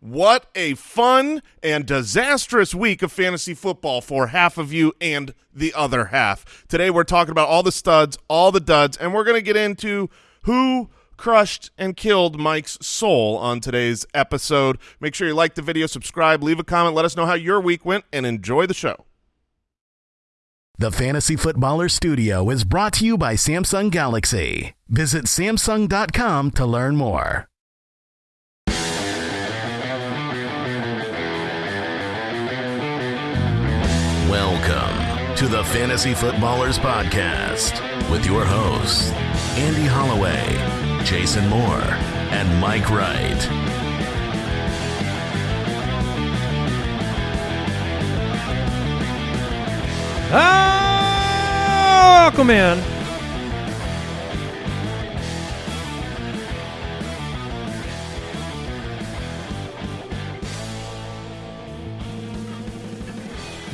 What a fun and disastrous week of fantasy football for half of you and the other half. Today we're talking about all the studs, all the duds, and we're going to get into who crushed and killed Mike's soul on today's episode. Make sure you like the video, subscribe, leave a comment, let us know how your week went, and enjoy the show. The Fantasy Footballer Studio is brought to you by Samsung Galaxy. Visit Samsung.com to learn more. Welcome to the Fantasy Footballers Podcast with your hosts, Andy Holloway, Jason Moore, and Mike Wright. Ah, welcome in.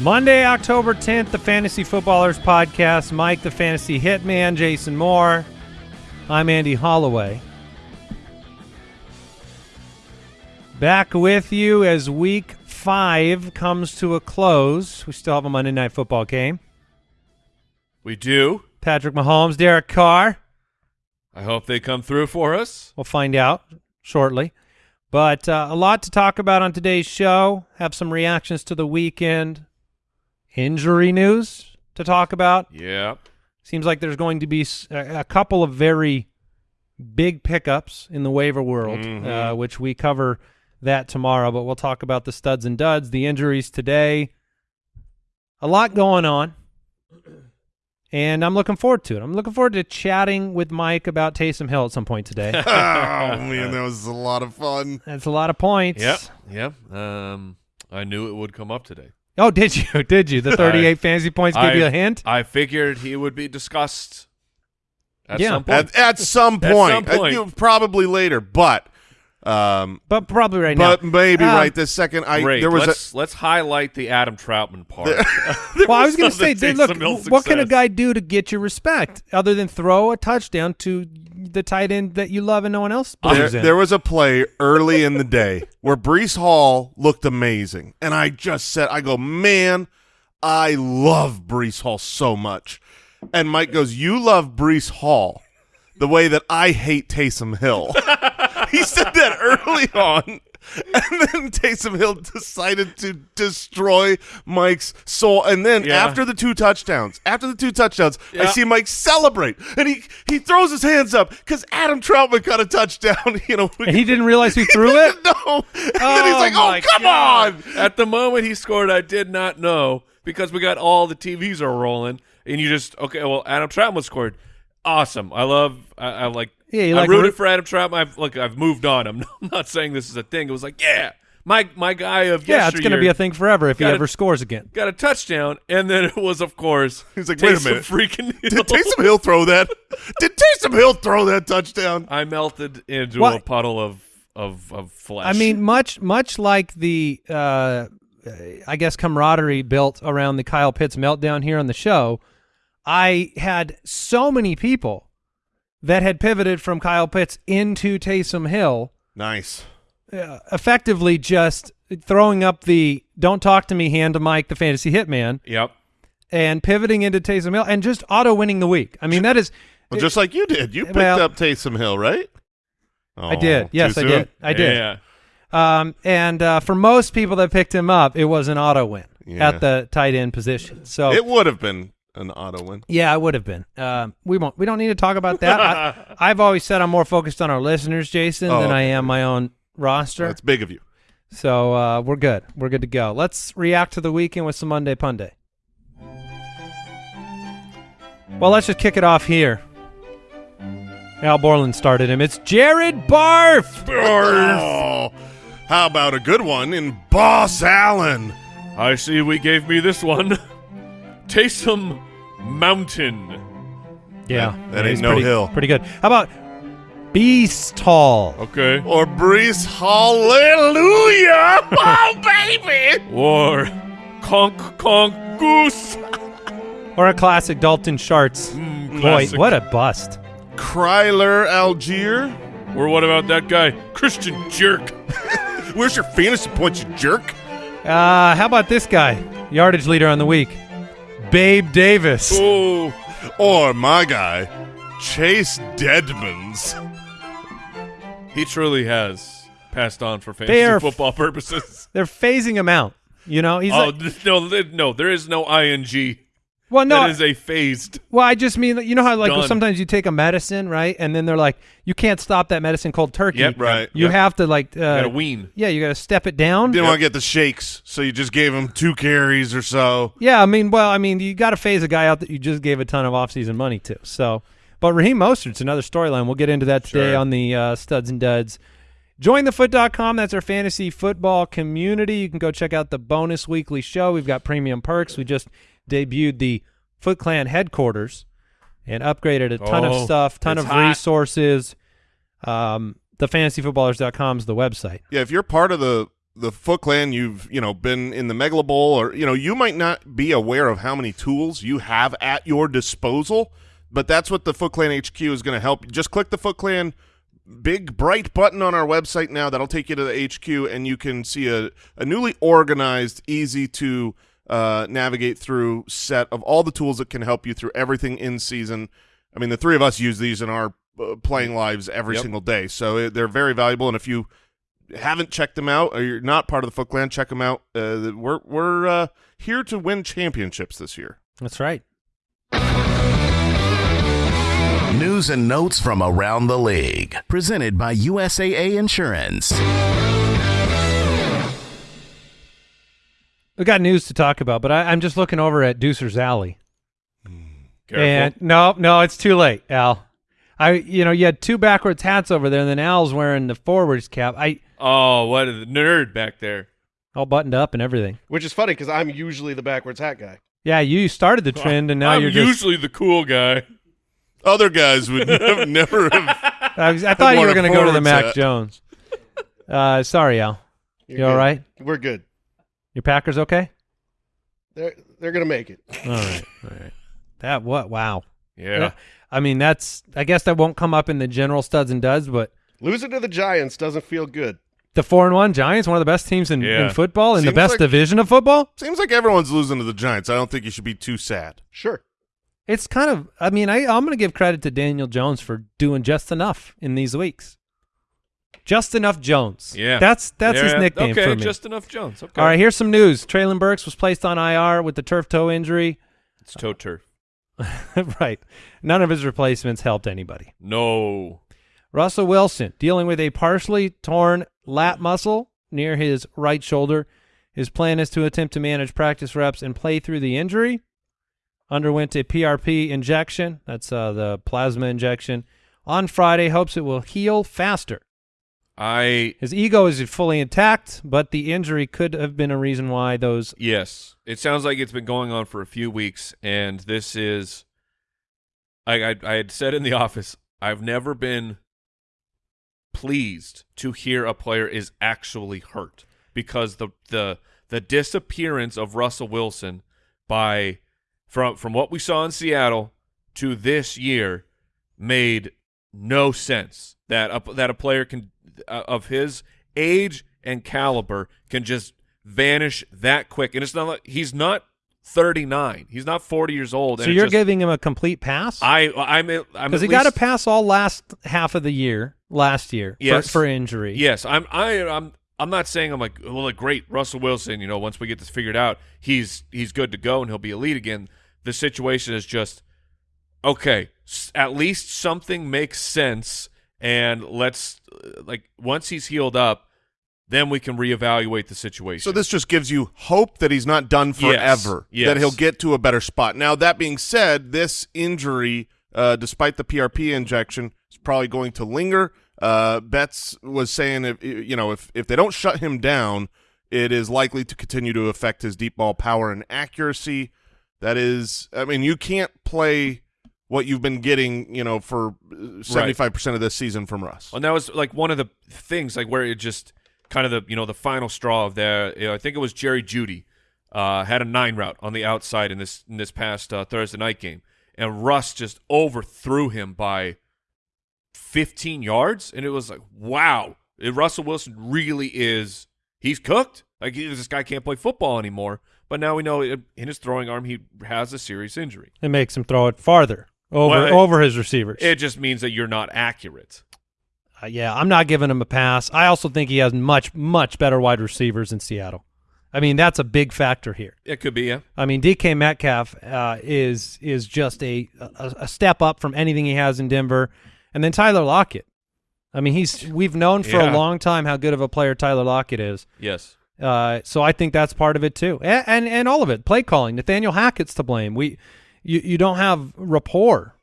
Monday, October 10th, the Fantasy Footballers Podcast. Mike, the Fantasy Hitman, Jason Moore. I'm Andy Holloway. Back with you as week five comes to a close. We still have a Monday Night Football game. We do. Patrick Mahomes, Derek Carr. I hope they come through for us. We'll find out shortly. But uh, a lot to talk about on today's show. Have some reactions to the weekend. Injury news to talk about. Yeah. Seems like there's going to be a couple of very big pickups in the waiver world, Mhm. uh, which we cover that tomorrow. But we'll talk about the studs and duds, the injuries today. A lot going on. And I'm looking forward to it. I'm looking forward to chatting with Mike about Taysom Hill at some point today. oh, man, that was a lot of fun. That's a lot of points. Yep. Yep. Um, I knew it would come up today. Oh, did you? Did you? The 38 fantasy points give I- you a hint? I figured he would be discussed at Yeah. some point. At, at some At point, some Uh, point. you- probably later, but um, but probably right but now. But maybe Um, right this second. I Great. there was let's, let's highlight the Adam Trautman part. Well, I was going to say, dude, look, some ill what can a guy do to get your respect other than throw a touchdown to the tight end that you love and no one else there, in? there was a play early in the day where Breece Hall looked amazing, and I just said, "I go, man, I love Breece Hall so much." And Mike goes, "You love Breece Hall the way that I hate Taysom Hill." he said that early on. And then Taysom Hill decided to destroy Mike's soul. And then Yeah. after the two touchdowns, after the two touchdowns, I see Mike celebrate, and he he throws his hands up because Adam Trautman got a touchdown. You know, and he didn't realize who threw it? no. And then he's Oh, like, "Oh, come God. on!" At the moment he scored, I did not know because we got all the TVs are rolling, and you just okay. Well, Adam Trautman scored. Awesome. I love. I, I like. Yeah, you I like rooted root- for Adam Trout. I've look. I've moved on. I'm not, saying this is a thing. It was like, yeah, my my guy of Yeah, it's going to be a thing forever if he Gotta- ever scores again. got a touchdown, and then it was, of course, He's like, "Wait a minute. freaking Hill. Did Taysom Hill throw that? Did Taysom Hill throw that touchdown? I melted into Well- a puddle of of of flesh. I mean, much much like the uh, I guess camaraderie built around the Kyle Pitts meltdown here on the show, I had so many people that had pivoted from Kyle Pitts into Taysom Hill, Nice. uh, effectively just throwing up the "Don't talk to me" hand to Mike, the fantasy hitman, yep. and pivoting into Taysom Hill and just auto winning the week. I mean, that is. Well, just like you did. You picked Well- up Taysom Hill, right? I did. Oh, Yes, I soon? did. I did. Yeah. Um, and uh, for most people that picked him up, it was an auto win Yeah. at the tight end position. So It would have been an auto win. yeah, I would have been. Um, we won't. We don't need to talk about that. I, I've always said I'm more focused on our listeners, Jason, Oh, than I am my own roster. That's big of you. so uh, we're good. We're good to go. Let's react to the weekend with some Monday Punday. Well, let's just kick it off here. Al Borland started him. It's Jared Barf. Oh, how about a good one in Boss Allen? I see we gave me this one. Taysom Mountain. Yeah, That yeah, ain't no pretty, hill. Pretty good. How about Beast Tall? Okay. Or Breece Hallelujah! oh, baby! Or Conk Conk Goose. Or a classic Dalton Sharts. Mm, Boy, what a bust. Kryler Algier? Or what about that guy, Christian Jerk? Where's your fantasy points, you jerk? Uh, how about this guy? Yardage leader on the week. Babe Davis. Ooh. Or my guy, Chase Deadmans. He truly has passed on for They fantasy are- football purposes. They're phasing him out. You know, he's oh like, no, no, there is no ing. Well, no, that is a phased. well, I just mean, you know how like Done. sometimes you take a medicine, right, and then they're like, you can't stop that medicine cold turkey. Yep, Right. You Yep. have to like, uh, Gotta wean. yeah, you got to step it down. Didn't want to get the shakes, so you just gave him two carries or so. Yeah, I mean, well, I mean, you got to phase a guy out that you just gave a ton of offseason money to. So, but Raheem Mostert's another storyline. We'll get into that today Sure. on the uh, Studs and Duds. JoinTheFoot.com. That's our fantasy football community. You can go check out the bonus weekly show. We've got premium perks. We just debuted the Foot Clan headquarters and upgraded a ton of Oh, stuff, ton of hot. resources. Um, thefantasyfootballers.com is the website. Yeah, if you're part of the the Foot Clan, you've you know been in the Megala Bowl, or you know you might not be aware of how many tools you have at your disposal, but that's what the Foot Clan HQ is going to help. Just click the Foot Clan big bright button on our website now. That'll take you to the HQ, and you can see a, a newly organized, easy to uh, navigate through set of all the tools that can help you through everything in season. I mean, the three of us use these in our uh, playing lives every Yep. single day, so uh, they're very valuable. And if you haven't checked them out or you're not part of the Foot Clan, check them out. Uh, we're we're uh, here to win championships this year. That's right. News and notes from around the league. Presented by USAA Insurance. We got news to talk about, but I, I'm just looking over at Deucer's Alley. Careful. And no, no, it's too late, Al. I, you know, you had two backwards hats over there, and then Al's wearing the forwards cap. I oh, what a nerd back there. all buttoned up and everything. Which is funny because I'm usually the backwards hat guy. Yeah, you started the trend, and now I'm you're just. usually the cool guy. Other guys would never, never have. I, was- I thought you worn were going to go to the Mac hat. Jones. Uh, sorry, Al. You're You all good. right? We're good. Your Packers okay? They're they're gonna make it. All right, all right. That what? Wow. Yeah. I mean, that's. I guess that won't come up in the general studs and duds, but Losing to the Giants doesn't feel good. the four and one Giants, one of the best teams in, Yeah. in football, in the best like- division of football. Seems like everyone's losing to the Giants. I don't think you should be too sad. Sure. It's kind of. I mean, I, I'm going to give credit to Daniel Jones for doing just enough in these weeks. Just enough Jones. Yeah. that's that's his nickname okay, for me. just enough Jones. Okay. All right, here's some news. Treylon Burks was placed on IR with the turf toe injury. It's toe turf. right. None of his replacements helped anybody. No. Russell Wilson dealing with a partially torn lat muscle near his right shoulder. His plan is to attempt to manage practice reps and play through the injury. Underwent a PRP injection. That's uh, the plasma injection. On Friday, hopes it will heal faster. I His ego is fully intact, but the injury could have been a reason why those. yes. It sounds like it's been going on for a few weeks, and this is. I I, I had said in the office, I've never been pleased to hear a player is actually hurt because the the the disappearance of Russell Wilson by from from what we saw in Seattle to this year made no sense that a, that a player can uh, of his age and caliber can just vanish that quick and it's not like he's not 39 he's not 40 years old So and you're just- giving him a complete pass? I I'm I'm Because he got to least- pass all last half of the year last year Yes. for, for injury. Yes, I'm. I, I'm. I'm not saying I'm like, well, great Russell Wilson. You know, once we get this figured out, he's he's good to go and he'll be elite again. The situation is just okay. s- At least something makes sense, and let's uh, like once he's healed up, then we can reevaluate the situation. So this just gives you hope that he's not done Yes, forever. yes. That he'll get to a better spot. Now that being said, this injury, uh, despite the PRP injection, is probably going to linger. Uh, Betts was saying if you know if if they don't shut him down, it is likely to continue to affect his deep ball power and accuracy. That is, I mean, you can't play what you've been getting, you know, for seventy five percent of this season from Russ. And that was like one of the things, like where it just kind of the you know the final straw of the. You know, I think it was Jerry Jeudy uh, had a nine route on the outside in this in this past uh, Thursday night game, and Russ just overthrew him by fifteen yards, and it was like, wow, Uh, Russell Wilson really is he's cooked. Like this guy can't play football anymore. But now we know in his throwing arm he has a serious injury. It makes him throw it farther over Well, over his receivers. It just means that you're not accurate. Uh, yeah, I'm not giving him a pass. I also think he has much much better wide receivers in Seattle. I mean, that's a big factor here. It could be, yeah. I mean, DK Metcalf uh, is is just a, a a step up from anything he has in Denver, and then Tyler Lockett. I mean, he's we've known for Yeah. a long time how good of a player Tyler Lockett is. Yes. Uh, so I think that's part of it too, and, and and all of it. Play calling. Nathaniel Hackett's to blame. We, you you don't have rapport.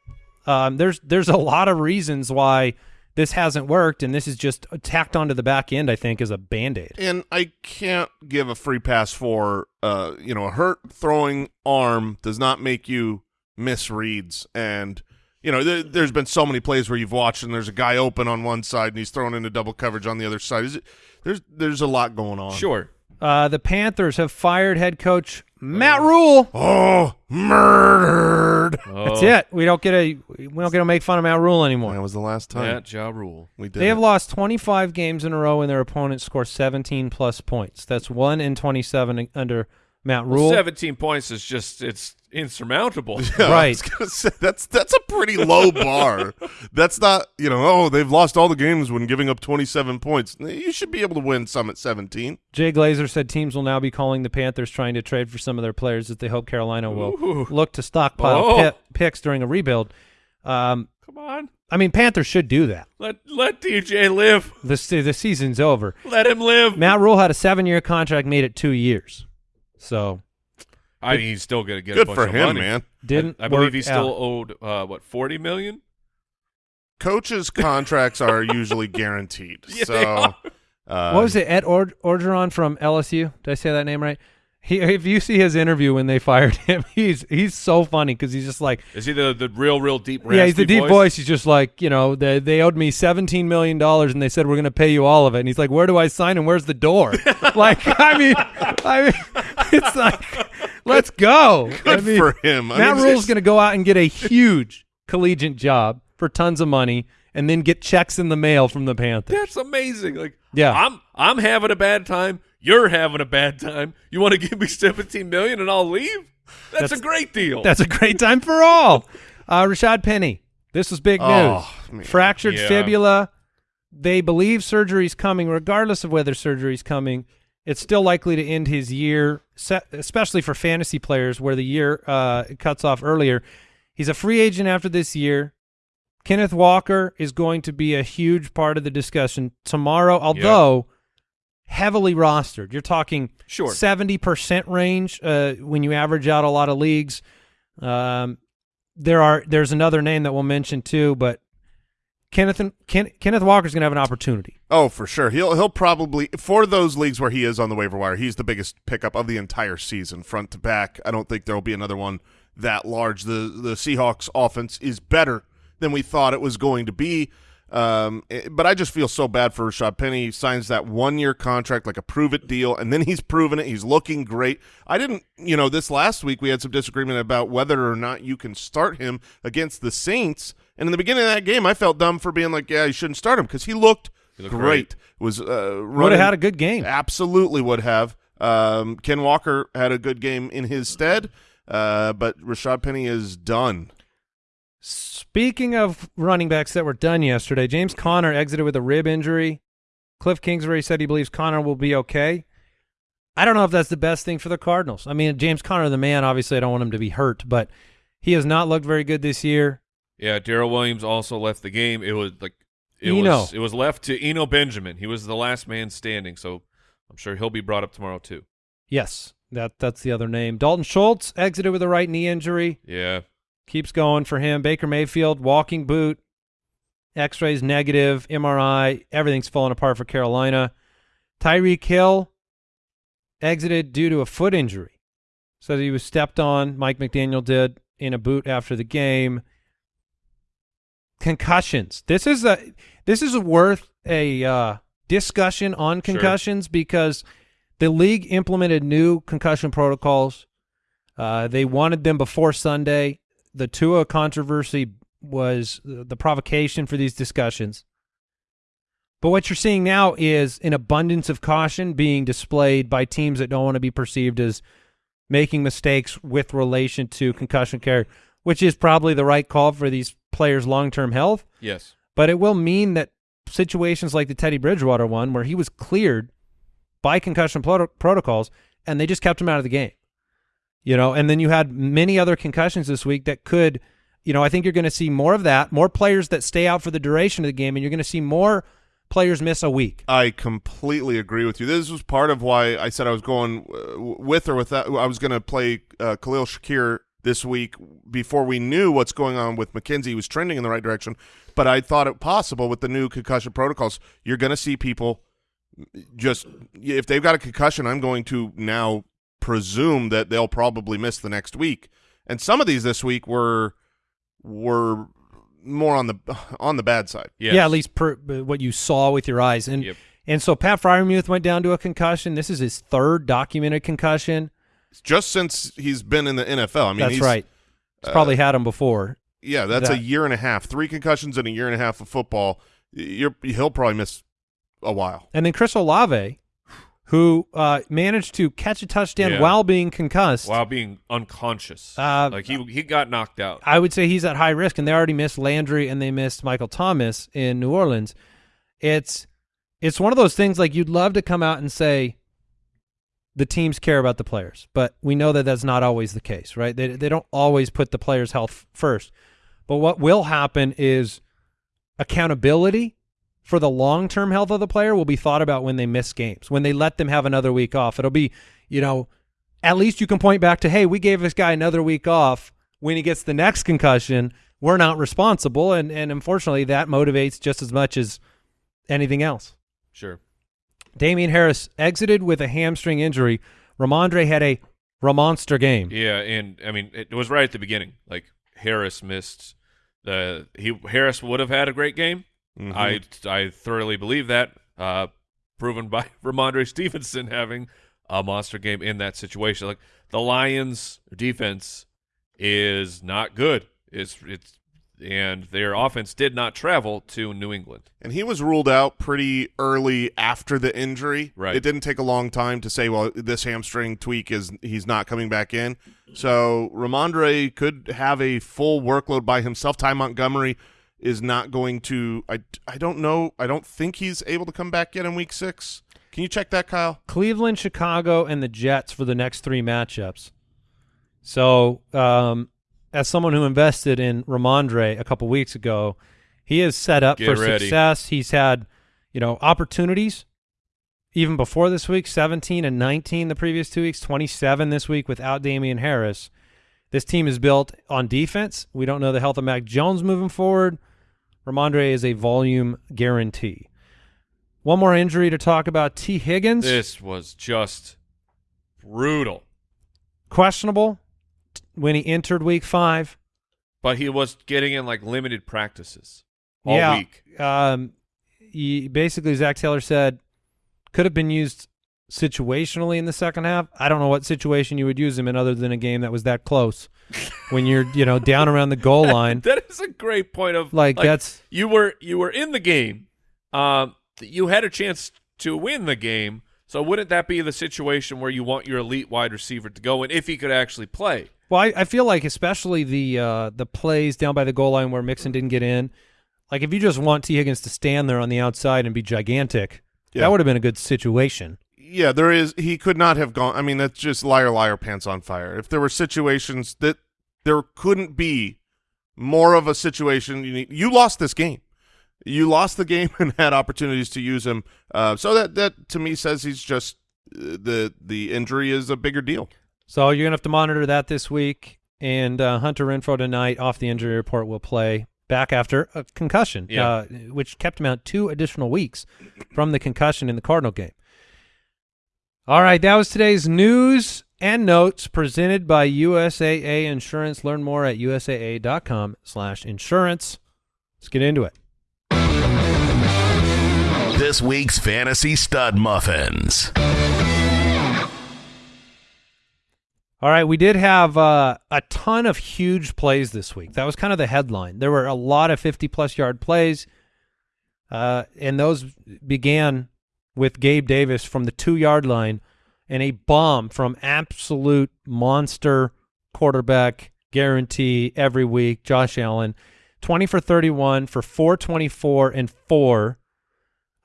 Um, there's there's a lot of reasons why this hasn't worked, and this is just tacked onto the back end. I think as a band aid. And I can't give a free pass for, uh, you know, a hurt throwing arm does not make you misreads. And, you know, there, there's been so many plays where you've watched and there's a guy open on one side and he's thrown into double coverage on the other side. Is it, there's there's a lot going on. Sure. Uh, the Panthers have fired head coach Matt oh. Rhule. Oh, murdered. That's Oh, it. We don't get a we don't get to make fun of Matt Rhule anymore. That was the last time That Ja Rule. we did They have it. lost 25 games in a row and their opponents score 17 plus points. That's one in 27 under Matt Well, Rhule. 17 points is just it's insurmountable. Yeah, I Right. was gonna say, that's that's a pretty low bar. That's not you know oh they've lost all the games when giving up 27 points. You should be able to win some at 17. Jay Glazer said teams will now be calling the Panthers trying to trade for some of their players that they hope Carolina will Ooh. look to stockpile Oh. pi- picks during a rebuild. Um, Come on. I mean, Panthers should do that. Let let DJ live. The the season's over. Let him live. Matt Rhule had a seven year contract, made it two years, so I mean, he's still going to get a Good bunch for of him, money. man. didn't. I, I believe he still out. owed uh, what 40 million. Coaches' contracts are usually guaranteed. Yeah, so uh, What was it? Ed Ord- Orgeron from LSU. Did I say that name right? He, if you see his interview when they fired him, he's he's so funny because he's just like, Is he the the real real deep? yeah, he's the raspy deep voice. He's just like, you know, they they owed me seventeen million dollars and they said we're gonna pay you all of it. And he's like, where do I sign and where's the door? like, I mean, I mean, it's like, let's go. Good I mean, for him. I Matt mean, Rhule's gonna go out and get a huge collegiate job for tons of money and then get checks in the mail from the Panthers. That's amazing. Like, Yeah. I'm I'm having a bad time. You're having a bad time. You want to give me 17 million and I'll leave? That's, That's- a great deal. That's a great time for all. Uh, Rashaad Penny. This was big news. Oh. Fractured Yeah. fibula. They believe surgery's coming, regardless of whether surgery's coming. It's still likely to end his year, especially for fantasy players, where the year uh, cuts off earlier. He's a free agent after this year. Kenneth Walker is going to be a huge part of the discussion tomorrow, although heavily rostered. You're talking Sure. 70% range uh, when you average out a lot of leagues. Um, there are there's another name that we'll mention too, but Kenneth Ken, Kenneth Walker's going to have an opportunity. Oh, for sure. He'll he'll probably for those leagues where he is on the waiver wire. He's the biggest pickup of the entire season, front to back. I don't think there will be another one that large. The the Seahawks offense is better than we thought it was going to be. Um, eh, but I just feel so bad for Rashaad Penny. He signs that one year contract, like a prove it deal, and then he's proven it. He's looking great. I didn't, you know, this last week we had some disagreement about whether or not you can start him against the Saints. And in the beginning of that game, I felt dumb for being like, yeah, you shouldn't start him because he looked, He looked great. Was uh, Would have had a good game. absolutely would have. Um, Ken Walker had a good game in his stead, uh, but Rashaad Penny is done. Speaking of running backs that were done yesterday, James Conner exited with a rib injury. Cliff Kingsbury said he believes Conner will be okay. I don't know if that's the best thing for the Cardinals. I mean, James Conner, the man, obviously I don't want him to be hurt, but he has not looked very good this year. Yeah, Darrel Williams also left the game. It was like it Eno. was it was left to Eno Benjamin. He was the last man standing, so I'm sure he'll be brought up tomorrow too. Yes, that that's the other name. Dalton Schultz exited with a right knee injury. Yeah. Keeps going for him. Baker Mayfield, walking boot, X-rays negative, MRI, everything's falling apart for Carolina. Tyreek Hill exited due to a foot injury. Said he was stepped on. Mike McDaniel did in a boot after the game. Concussions. This is a this is worth a uh, discussion on Sure. concussions because the league implemented new concussion protocols. Uh, they wanted them before Sunday. The Tua controversy was the provocation for these discussions. But what you're seeing now is an abundance of caution being displayed by teams that don't want to be perceived as making mistakes with relation to concussion care, which is probably the right call for these players' long-term health. Yes. But it will mean that situations like the Teddy Bridgewater one, where he was cleared by concussion pro- protocols, and they just kept him out of the game. You know, and then you had many other concussions this week that could, you know, I think you're going to see more of that, more players that stay out for the duration of the game, and you're going to see more players miss a week. I completely agree with you. This was part of why I said I was going uh, with or without. I was going to play uh, Khalil Shakir this week before we knew what's going on with McKenzie. He was trending in the right direction, but I thought it possible with the new concussion protocols. You're going to see people just if they've got a concussion. I'm going to now presume that they'll probably miss the next week. And some of these this week were were more on the on the bad side. Yes. Yeah, at least per, what you saw with your eyes. And Yep. and so Pat Freiermuth went down to a concussion. This is his third documented concussion. Just since he's been in the NFL. I mean, That's he's, right. He's probably had him before. Yeah, that's a year and a half. Three concussions in a year and a half of football. You're he'll probably miss a while. And then Chris Olave, who uh, managed to catch a touchdown Yeah. while being concussed. While being unconscious. Uh, like he he got knocked out. I would say he's at high risk, and they already missed Landry and they missed Michael Thomas in New Orleans. It's it's one of those things like you'd love to come out and say the teams care about the players, but we know that that's not always the case, right? They they don't always put the players' health first. But what will happen is accountability for the long-term health of the player will be thought about when they miss games, when they let them have another week off. It'll be, you know, at least you can point back to, hey, we gave this guy another week off. When he gets the next concussion, we're not responsible, and and unfortunately, that motivates just as much as anything else. Sure. Damien Harris exited with a hamstring injury. Rhamondre had a Ramonster game. Yeah, and I mean it was right at the beginning. Like Harris missed the he Harris would have had a great game. Mhm. I I thoroughly believe that. Uh, proven by Rhamondre Stevenson having a monster game in that situation. Like the Lions defense is not good. It's it's and their offense did not travel to New England. and he was ruled out pretty early after the injury. Right. It didn't take a long time to say, well, this hamstring tweak is he's not coming back in. So Rhamondre could have a full workload by himself. Ty Montgomery is not going to. I I don't know. I don't think he's able to come back yet in week six. Can you check that, Kyle? Cleveland, Chicago, and the Jets for the next three matchups. So, um, as someone who invested in Rhamondre a couple weeks ago, he is set up Get for ready. success. He's had, you know, opportunities even before this week 17 and 19 the previous two weeks, 27 this week without Damien Harris. This team is built on defense. We don't know the health of Mac Jones moving forward. Rhamondre is a volume guarantee. One more injury to talk about Tee Higgins. This was just brutal. questionable when he entered week five. But he was getting in like limited practices all yeah. week. Um, he, basically, Zac Taylor said could have been used situationally in the second half. I don't know what situation you would use him in other than a game that was that close when you're, you know, down around the goal line. that is a great point of Like, that's you were you were in the game. Um, you had a chance to win the game. So wouldn't that be the situation where you want your elite wide receiver to go in if he could actually play? well. I, I feel like especially the uh, the plays down by the goal line where Mixon didn't get in. Like if you just want Tee Higgins to stand there on the outside and be gigantic, Yeah. that would have been a good situation. Yeah, there is. He could not have gone. I mean, that's just liar, liar, pants on fire. If there were situations that there couldn't be more of a situation, you, need, you lost this game. You lost the game and had opportunities to use him. Uh, so that that to me says he's just uh, the the injury is a bigger deal. So you're gonna have to monitor that this week. And uh, Hunter Renfrow tonight off the injury report will play back after a concussion, Yeah. uh, which kept him out two additional weeks from the concussion in the Cardinal game. All right, that was today's news and notes presented by USAA Insurance. Learn more at usaa.com/insurance. Let's get into it. This week's Fantasy Stud Muffins. All right, we did have uh, a ton of huge plays this week. That was kind of the headline. There were a lot of 50 plus yard plays. Uh, and those began with Gabe Davis from the two yard line and a bomb from absolute monster quarterback guarantee every week, Josh Allen. 20 for 31 for 424 and 4.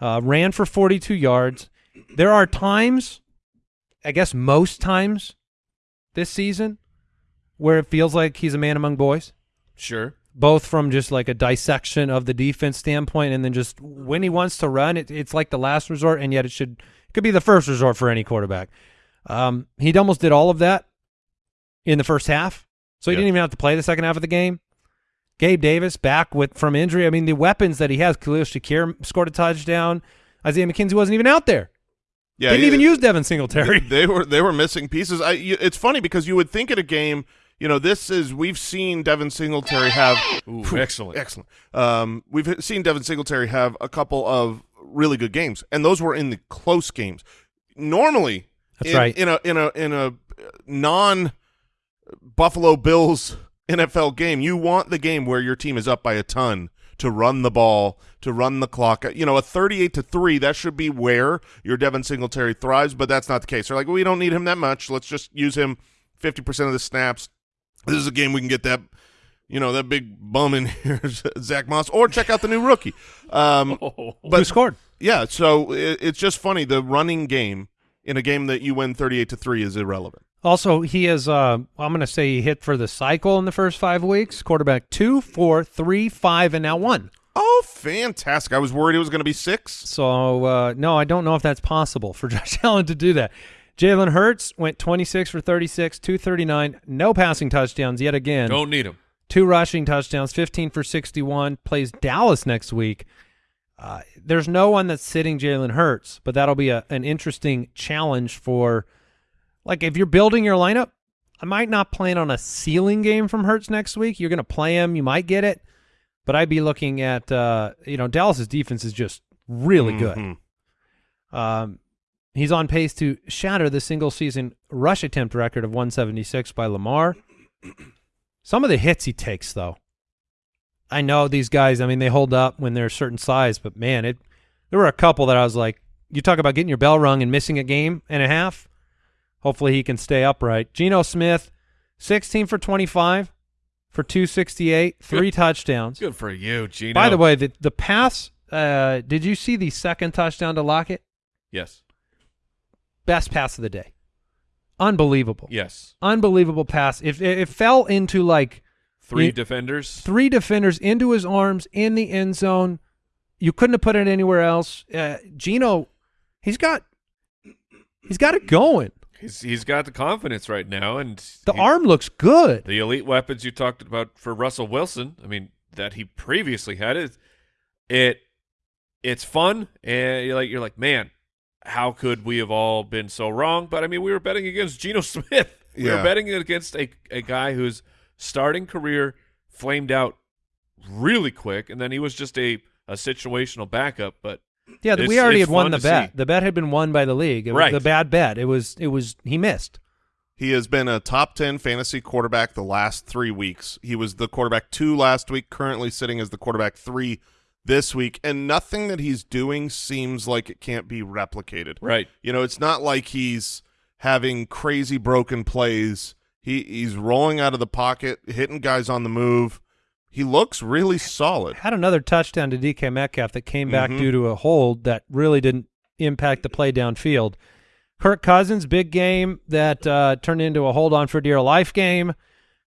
Uh, ran for 42 yards. There are times, I guess most times this season, where it feels like he's a man among boys Sure. both from just like a dissection of the defense standpoint and then just when he wants to run it, it's like the last resort and yet it should it could be the first resort for any quarterback um, he almost did all of that in the first half so he Yeah. didn't even have to play the second half of the game gabe davis back with from injury i mean the weapons that he has khalil shakir scored a touchdown isaiah mckenzie wasn't even out there Yeah, didn't yeah, even use devin singletary They, they were they were missing pieces. I, you, it's funny because you would think at a game, you know, this is we've seen Devin Singletary have Ooh, Phew, excellent. excellent. Um, we've seen Devin Singletary have a couple of really good games, and those were in the close games. Normally, That's in, right. In a in a in a non Buffalo Bills NFL game, you want the game where your team is up by a ton to run the ball, to run the clock. You know, a 38 to 3, that should be where your Devin Singletary thrives, but that's not the case. They're like, we don't need him that much. Let's just use him 50% of the snaps. This is a game we can get that, you know, that big bum in here, Zack Moss, or check out the new rookie. Um, Oh, who scored yeah, so it, it's just funny. The running game in a game that you win 38 to 3 is irrelevant. Also, he is. Uh, I'm going to say he hit for the cycle in the first five weeks. Quarterback two, four, three, five, and now one. Oh, fantastic. I was worried it was going to be six. So uh, no, I don't know if that's possible for Josh Allen to do that. Jalen Hurts went 26 for 36, 239, no passing touchdowns yet again. don't need him. Two rushing touchdowns, 15 for 61. Plays Dallas next week. Uh, there's no one that's sitting Jalen Hurts, but that'll be a, an interesting challenge for, like, if you're building your lineup. I might not plan on a ceiling game from Hurts next week. You're going to play him, you might get it, but I'd be looking at, uh, you know, Dallas's defense is just really good. Mhm. Um, he's on pace to shatter the single season rush attempt record of 176 by Lamar. Some of the hits he takes, though. I know these guys, I mean, they hold up when they're a certain size, but man, it there were a couple that I was like, you talk about getting your bell rung and missing a game and a half. Hopefully he can stay upright. Geno Smith, 16 for 25 for 268, three touchdowns. Good for you, Geno. By the way, the, the pass, uh, did you see the second touchdown to Lockett? yes, best pass of the day. Unbelievable. yes, Unbelievable pass. If it, it fell into like three You- defenders. three defenders into his arms in the end zone, you couldn't have put it anywhere else. Uh, Geno, he's got he's got it going. He's he's got the confidence right now, and The he- arm looks good. the elite weapons you talked about for Russell Wilson. I mean, that he previously had it. It it's fun, and you're like you're like, man, how could we have all been so wrong? But I mean, we were betting against Geno Smith. We Yeah. were betting against a a guy whose starting career flamed out really quick, and then he was just a a situational backup. But Yeah, It's- we already had won the bet. see. The bet had been won by the league. It was Right. the bad bet. It was it was he missed. He has been a top 10 fantasy quarterback the last three weeks. He was the quarterback two last week, currently sitting as the quarterback three this week, and nothing that he's doing seems like it can't be replicated. right, You know, it's not like he's having crazy broken plays. He he's rolling out of the pocket, hitting guys on the move. He looks really solid. Had another touchdown to DK Metcalf that came back Mhm. due to a hold that really didn't impact the play downfield. Kirk Cousins, big game that uh, turned into a hold on for dear life game.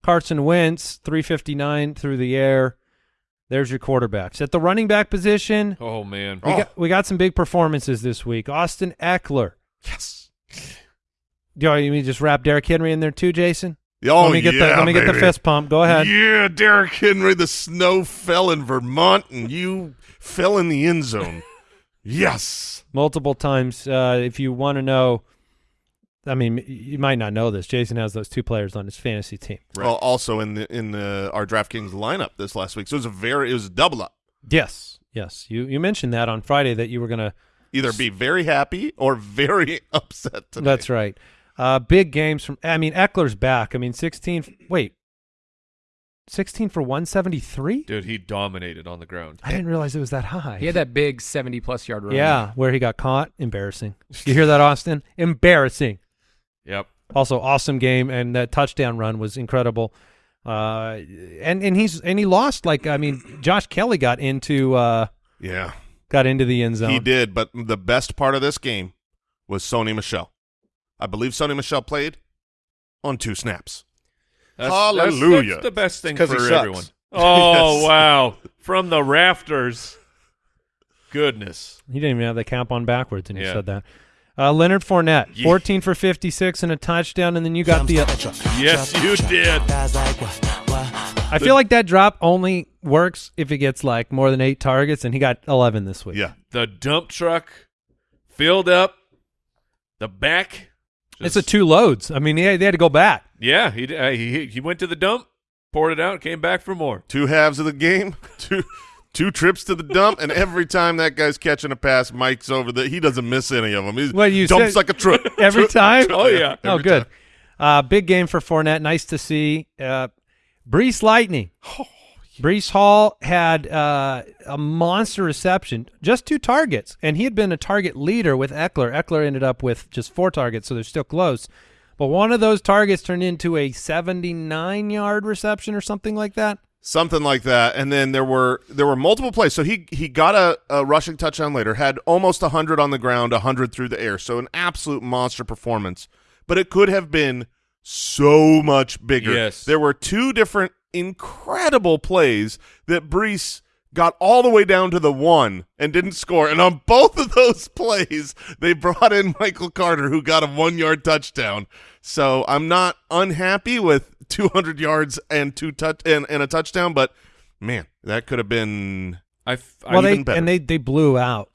Carson Wentz, 359 through the air. There's your quarterbacks. At the running back position, oh man, we, Oh. got, we got some big performances this week. Austin Ekeler. Yes. Do you want me to just wrap Derrick Henry in there too, Jason? Oh, let me get the let me get the fist pump. Go ahead. Yeah, Derrick Henry, the snow fell in Vermont, and you fell in the end zone. yes. multiple times. Uh, if you want to know, I mean, you might not know this. Jason has those two players on his fantasy team. Well, also in the in the our DraftKings lineup this last week, so it was a very it was a double up. Yes, yes. You you mentioned that on Friday that you were gonna. Either be very happy or very upset today. That's right. Uh, big games from. I mean, Ekeler's back. I mean, sixteen. Wait, 16 for 173? Dude, he dominated on the ground. I didn't realize it was that high. He had that big 70 plus yard run. Yeah, where he got caught. Embarrassing. You hear that, Austin? Embarrassing. Yep. Also, awesome game, and that touchdown run was incredible. Uh, and and he's and he lost like I mean, Josh Kelley got into uh Yeah, got into the end zone. he did. But the best part of this game was Sony Michel. I believe Sony Michel played on two snaps. That's, Hallelujah. That's, that's the best thing 'Cause for everyone. Oh Yes. wow! From the rafters. Goodness. He didn't even have the cap on backwards, and he Yeah. said that. Uh, Leonard Fournette, Yeah. 14 for 56 and a touchdown, and then you got the. uh, Yes, you did. I feel like that drop only works if it gets like more than eight targets, and he got 11 this week. Yeah, The dump truck filled up. The back. It's a two loads. I mean, they, they had to go back. Yeah, he, uh, he he went to the dump, poured it out, came back for more. two halves of the game, two two trips to the dump, and every time that guy's catching a pass, Mike's over the. He doesn't miss any of them. He What, you dumps said- like a truck Every time? Oh, yeah. Oh, good. Uh, big game for Fournette. Nice to see. Uh, Breece Lightning. Breece Hall had uh, a monster reception, just two targets, and he had been a target leader with Ekeler. Ekeler ended up with just four targets, so they're still close. But one of those targets turned into a 79-yard reception or something like that. something like that. And then there were there were multiple plays. So he he got a, a rushing touchdown later, had almost hundred on the ground, hundred through the air. So an absolute monster performance. But it could have been so much bigger. Yes. There were two different incredible plays that Breece got all the way down to the one and didn't score. And on both of those plays, they brought in Michael Carter, who got a one yard touchdown. So I'm not unhappy with 200 yards and two touch and, and a touchdown, but man, that could have been I, Well, they better. and they they blew out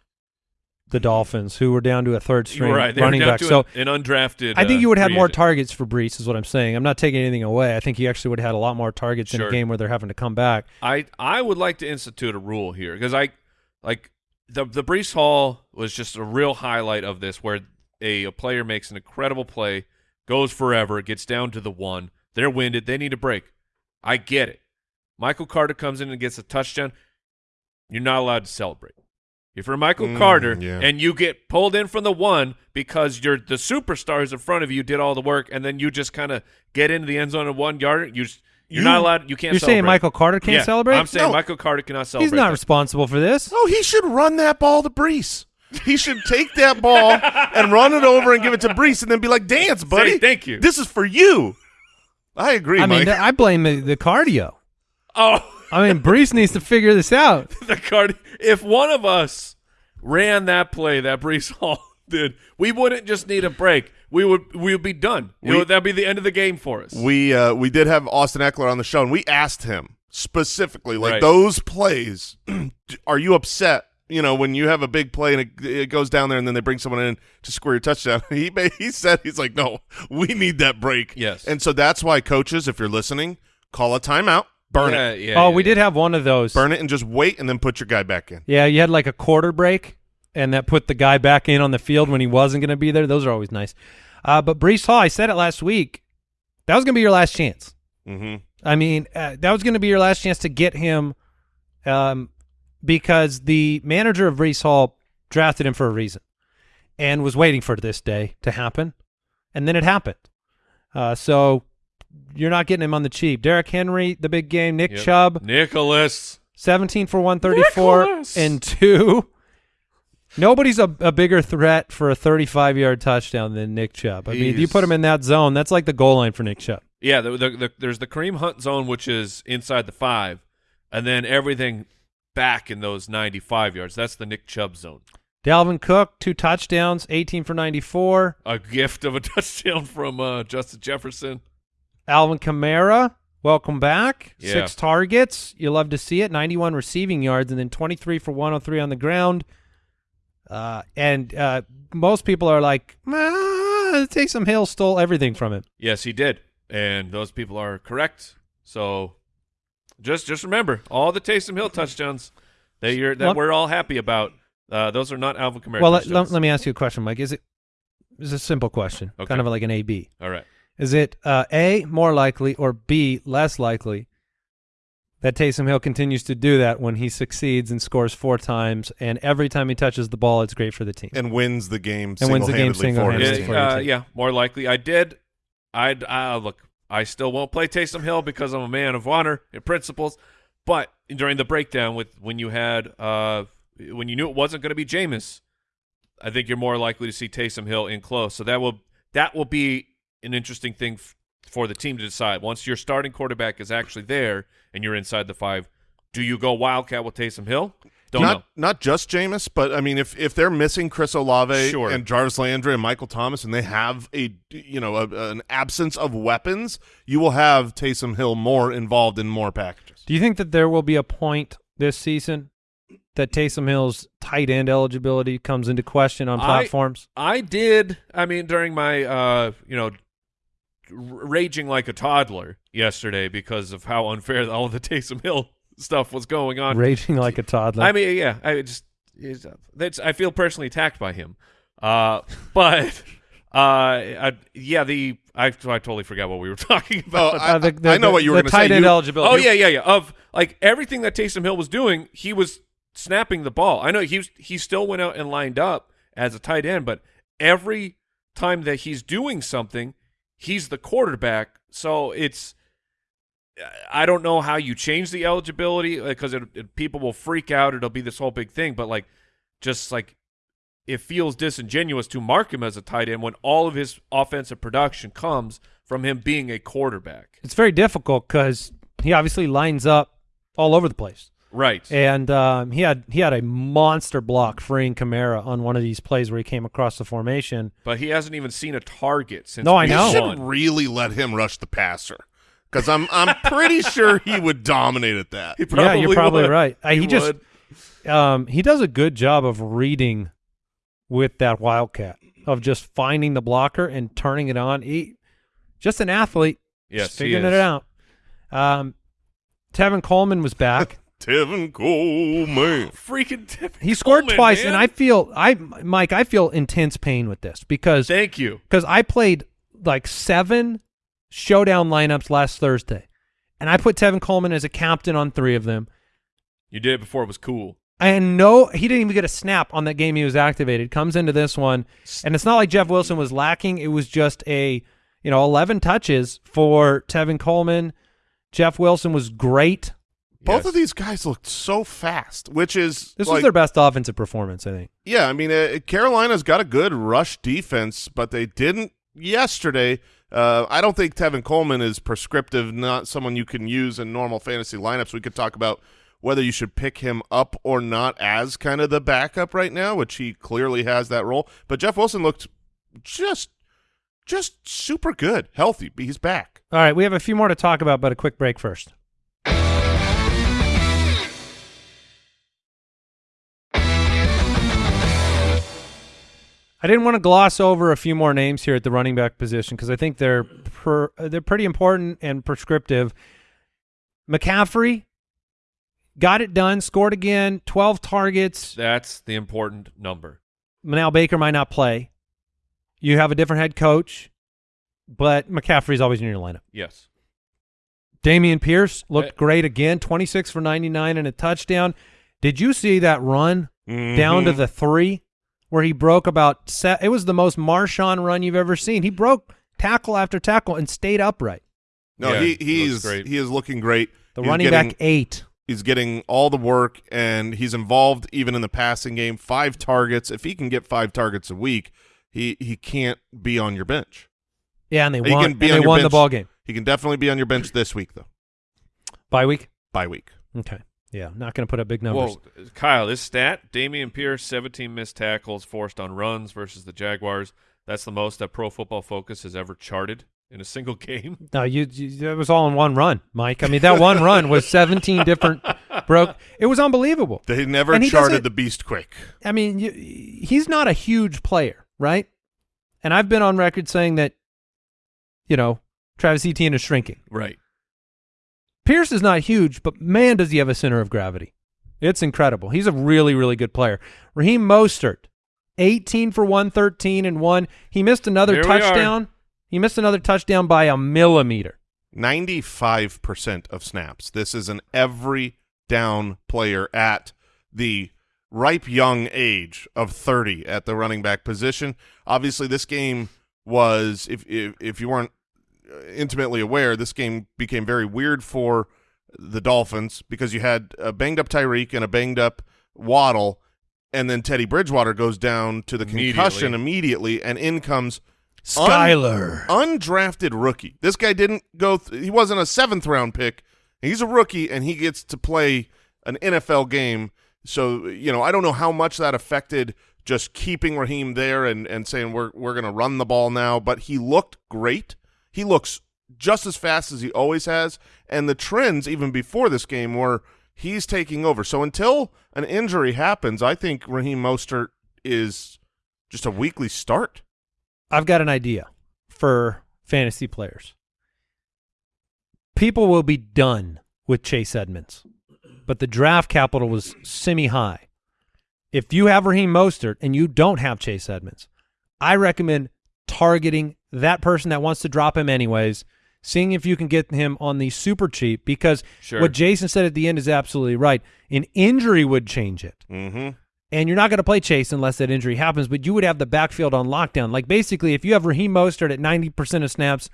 the Dolphins, who were down to a third string right. Running back. So an, undrafted. I think uh, you would have free more targets for Breece, is what I'm saying. I'm not taking anything away. I think he actually would have had a lot more targets in a game where they're having to come back. I I would like to institute a rule here because I like the the Breece Hall was just a real highlight of this where a, a player makes an incredible play, goes forever, gets down to the one, they're winded, they need a break. I get it. Michael Carter comes in and gets a touchdown. You're not allowed to celebrate. If you're Michael Mm, Carter yeah. and you get pulled in from the one because you're the superstars in front of you did all the work, and then you just kind of get into the end zone in one yard, you you're You- not allowed. You can't. You're saying. Michael Carter can't Yeah, celebrate? I'm saying No. Michael Carter cannot celebrate. He's not that. responsible for this. Oh, he should run that ball to Breece. He should take that ball and run it over and give it to Breece and then be like, dance, buddy. thank you. This is for you. I agree, I mean, I blame the, the cardio. Oh, I mean, Breece needs to figure this out. the card. If one of us ran that play that Breece Hall did, we wouldn't just need a break. We would we would be done. We- know, that'd be the end of the game for us. we uh, we did have Austin Ekeler on the show, and we asked him specifically, like Right. those plays. are you upset? You know, when you have a big play and it, it goes down there, and then they bring someone in to score your touchdown. He ma- he said he's like, no, we need that break. Yes. and so that's why coaches, if you're listening, call a timeout, burn yeah, it, Yeah, oh, yeah, we yeah. did have one of those. burn it, and just wait, and then put your guy back in. Yeah, you had like a quarter break, and that put the guy back in on the field when he wasn't going to be there. Those are always nice. Uh, but Breece Hall, I said it last week, that was going to be your last chance. Mm-hmm. I mean, uh, that was going to be your last chance to get him um, because the manager of Breece Hall drafted him for a reason and was waiting for this day to happen. And then it happened. Uh, so you're not getting him on the cheap. Derrick Henry, the big game. Nick Yep. Chubb, Nicholas. 17 for 134 Nicholas! and two. Nobody's a, a bigger threat for a 35 yard touchdown than Nick Chubb. I mean, if you put him in that zone, that's like the goal line for Nick Chubb. Yeah, the, the, the, there's the Kareem Hunt zone, which is inside the five, and then everything back in those 95 yards. That's the Nick Chubb zone. Dalvin Cook, two touchdowns, 18 for 94. A gift of a touchdown from uh, Justin Jefferson. Alvin Kamara, welcome back. Yeah. Six targets. You love to see it. 91 receiving yards and then 23 for 103 on the ground. Uh, and uh, most people are like, ah, Taysom Hill stole everything from him. Yes, he did, and those people are correct. So just just remember, all the Taysom Hill touchdowns that you're that Well- we're all happy about, uh, those are not Alvin Kamara well, let, let, me ask you a question, Mike. Is it is a simple question, Okay. kind of like an A B. all right. Is it uh, A more likely or B less likely that Taysom Hill continues to do that when he succeeds and scores four times, and every time he touches the ball, it's great for the team. and wins the game And wins the game single-handedly for single-handedly. for uh, yeah, more likely. I did. I'd uh, look. I still won't play Taysom Hill because I'm a man of honor and principles. But during the breakdown, with when you had uh, when you knew it wasn't going to be Jameis, I think you're more likely to see Taysom Hill in close. So that will that will be an interesting thing f- for the team to decide. Once your starting quarterback is actually there and you're inside the five, do you go Wildcat with Taysom Hill? Don't not know. not just Jameis, but I mean, if if they're missing Chris Olave Sure. and Jarvis Landry and Michael Thomas, and they have a you know a, an absence of weapons, you will have Taysom Hill more involved in more packages. Do you think that there will be a point this season that Taysom Hill's tight end eligibility comes into question on platforms? I did. I mean, during my, uh, you know, r- raging like a toddler yesterday because of how unfair all the Taysom Hill stuff was going on. Raging like a toddler. I mean, yeah, I just, it's, that's, I feel personally attacked by him. Uh, but, uh, I, yeah, the, I, I totally forgot what we were talking Oh, about. I, Uh, the- the- I know what you were the going to say. tight end You- eligibility. Oh yeah, yeah, yeah. Of like everything that Taysom Hill was doing, he was snapping the ball. I know he was, he still went out and lined up as a tight end, but every time that he's doing something, he's the quarterback. So it's I don't know how you change the eligibility uh, because it, it, people will freak out. It'll be this whole big thing, but like just like it feels disingenuous to mark him as a tight end when all of his offensive production comes from him being a quarterback. it's very difficult because he obviously lines up all over the place. Right. And um, he had he had a monster block freeing Kamara on one of these plays where he came across the formation. But he hasn't even seen a target since. No, I know. You should really let him rush the passer because I'm I'm pretty sure he would dominate at that. He yeah, you're probably would. right. Uh, he just um, he does a good job of reading with that wildcat of just finding the blocker and turning it on. He just an athlete, Yes, just he figuring is. it out. Um, Tevin Coleman was back. Tevin Coleman. Freaking Tevin He scored Coleman, twice, man. and I feel I Mike, I feel intense pain with this because thank you. because I played like seven showdown lineups last Thursday, and I put Tevin Coleman as a captain on three of them. You did it before it was cool. And no, he didn't even get a snap on that game he was activated. Comes into this one, and it's not like Jeff Wilson was lacking. It was just a, you know, 11 touches for Tevin Coleman. Jeff Wilson was great. Both Yes. of these guys looked so fast, which is This like, was their best offensive performance, I think. Yeah, I mean, uh, Carolina's got a good rush defense, but they didn't yesterday. Uh, I don't think Tevin Coleman is prescriptive, not someone you can use in normal fantasy lineups. We could talk about whether you should pick him up or not as kind of the backup right now, which he clearly has that role. But Jeff Wilson looked just, just super good, healthy. He's back. All right, we have a few more to talk about, but a quick break first. I didn't want to gloss over a few more names here at the running back position because I think they're per, they're pretty important and prescriptive. McCaffrey got it done, scored again, twelve targets. That's the important number. Now Baker might not play. You have a different head coach, but McCaffrey's always in your lineup. Yes. Dameon Pierce looked Eh. great again, 26 for 99 and a touchdown. Did you see that run down to Mhm. the three where he broke about se- it was the most Marshawn run you've ever seen. He broke tackle after tackle and stayed upright. no, Yeah, he he he's great. he is looking great. The He's running getting- back eight. He's getting all the work, and he's involved even in the passing game. Five targets. If he can get five targets a week, he he can't be on your bench. Yeah, and they He won. can be they on your won the ball game. He can definitely be on your bench this week, though. Bye week. Bye week. Okay. Yeah, not going to put up big numbers. Whoa, Kyle, this stat: Dameon Pierce, 17 missed tackles forced on runs versus the Jaguars. That's the most that Pro Football Focus has ever charted in a single game. No, you, you it was all in one run, Mike. I mean, that one run was 17 different broke. It was unbelievable. They never charted the Beast Quake. I mean, you, he's not a huge player, right? And I've been on record saying that, you know, Travis Etienne is shrinking. Right. Pierce is not huge, but man, does he have a center of gravity. It's incredible. He's a really, really good player. Raheem Mostert, 18 for 113 and one. He missed another Here touchdown. He missed another touchdown by a millimeter. 95% of snaps. This is an every down player at the ripe young age of 30 at the running back position. Obviously, this game was, if, if, if you weren't intimately aware, this game became very weird for the Dolphins because you had a banged up Tyreek and a banged up Waddle, and then Teddy Bridgewater goes down to the concussion immediately, and in comes un- Skylar. undrafted rookie. This guy didn't go. Th- he wasn't a seventh round pick. He's a rookie, and he gets to play an NFL game. So you know, I don't know how much that affected just keeping Raheem there and and saying we're we're going to run the ball now. But he looked great. He looks just as fast as he always has, and the trends even before this game were he's taking over. So until an injury happens, I think Raheem Mostert is just a weekly start. I've got an idea for fantasy players. People will be done with Chase Edmonds, but the draft capital was semi high. If you have Raheem Mostert and you don't have Chase Edmonds, I recommend targeting that person that wants to drop him anyways, seeing if you can get him on the super cheap because Sure. what Jason said at the end is absolutely right. An injury would change it Mm-hmm. and you're not going to play Chase unless that injury happens, but you would have the backfield on lockdown. Like basically, if you have Raheem Mostert at 90% of snaps,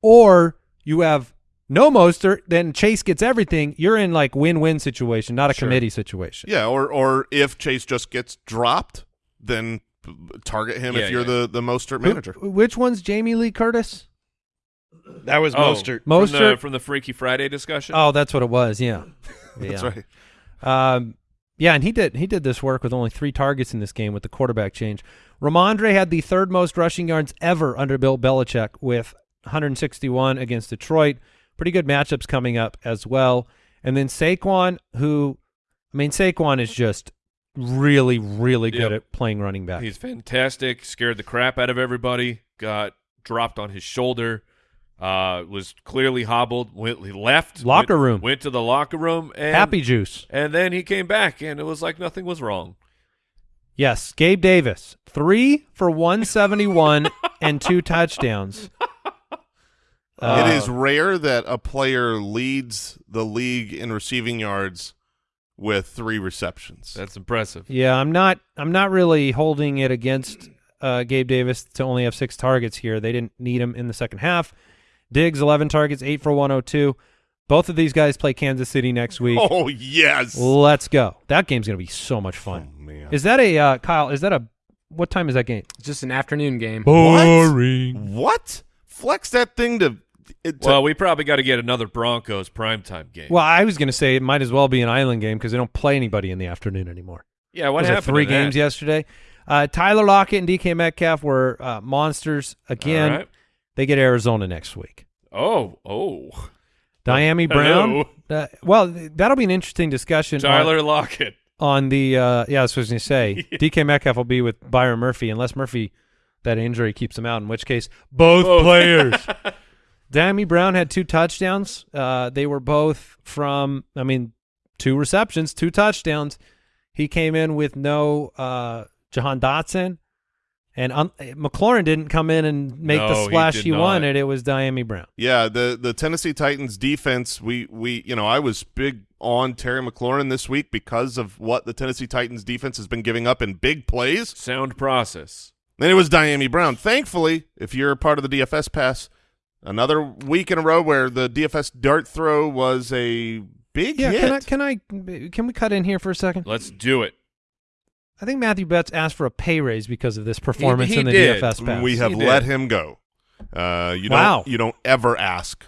or you have no Mostert, then Chase gets everything. You're in like win-win situation, not a Sure. committee situation. Yeah, or or if Chase just gets dropped, then target him Yeah, if you're yeah. the the Mostert Who- manager. which one's Jamie Lee Curtis? That was Oh, Mostert. From the, Mostert. from the Freaky Friday discussion. Oh, that's what it was. Yeah, That's Yeah. right. Um, yeah, and he did he did this work with only three targets in this game with the quarterback change. Rhamondre had the third most rushing yards ever under Bill Belichick with 161 against Detroit. Pretty good matchups coming up as well. And then Saquon, who, I mean, Saquon is just really, really good Yep. at playing running back. He's fantastic. Scared the crap out of everybody. Got dropped on his shoulder. Uh, was clearly hobbled. Went, he left Locker went- room. Went to the locker room. And, Happy juice. And then he came back, and it was like nothing was wrong. Yes, Gabe Davis, three for 171 and two touchdowns. Uh, it is rare that a player leads the league in receiving yards with three receptions. That's impressive. Yeah, I'm not. I'm not really holding it against uh, Gabe Davis to only have six targets here. They didn't need him in the second half. Diggs, 11 targets, eight for 102. Both of these guys play Kansas City next week. oh yes. Let's go. That game's gonna be so much fun. Oh, man. Is that a uh, Kyle? Is that a what time is that game? It's just an afternoon game. Boring. what? Flex that thing to. It, to Well, we probably got to get another Broncos primetime game. Well, I was gonna say it might as well be an island game because they don't play anybody in the afternoon anymore. yeah, what was happened? three to that? games yesterday? Uh, Tyler Lockett and DK Metcalf were uh, monsters again. All right. They get Arizona next week. Oh, oh. Dyami Brown. Uh, well, that'll be an interesting discussion. on- Tyler Lockett. on, the uh, yeah, that's what I was going to say. DK Metcalf will be with Byron Murphy unless Murphy that injury keeps him out. In which case, both Both. players. Dyami Brown had two touchdowns. Uh, they were both from, I mean, two receptions, two touchdowns. He came in with no uh, Jahan Dotson. And un- McLaurin didn't come in and make No, the splash did he, wanted. It was Dyami Brown. Yeah, the the Tennessee Titans defense. We we you know I was big on Terry McLaurin this week because of what the Tennessee Titans defense has been giving up in big plays. Sound process. Then it was Dyami Brown. Thankfully, if you're a part of the DFS pass, another week in a row where the DFS dart throw was a big Yeah, hit. can I can I can we cut in here for a second? Let's do it. I think Matthew Betts asked for a pay raise because of this performance he in the did. DFS pass. we have He did. let him go. Uh, you Wow. don't you don't ever ask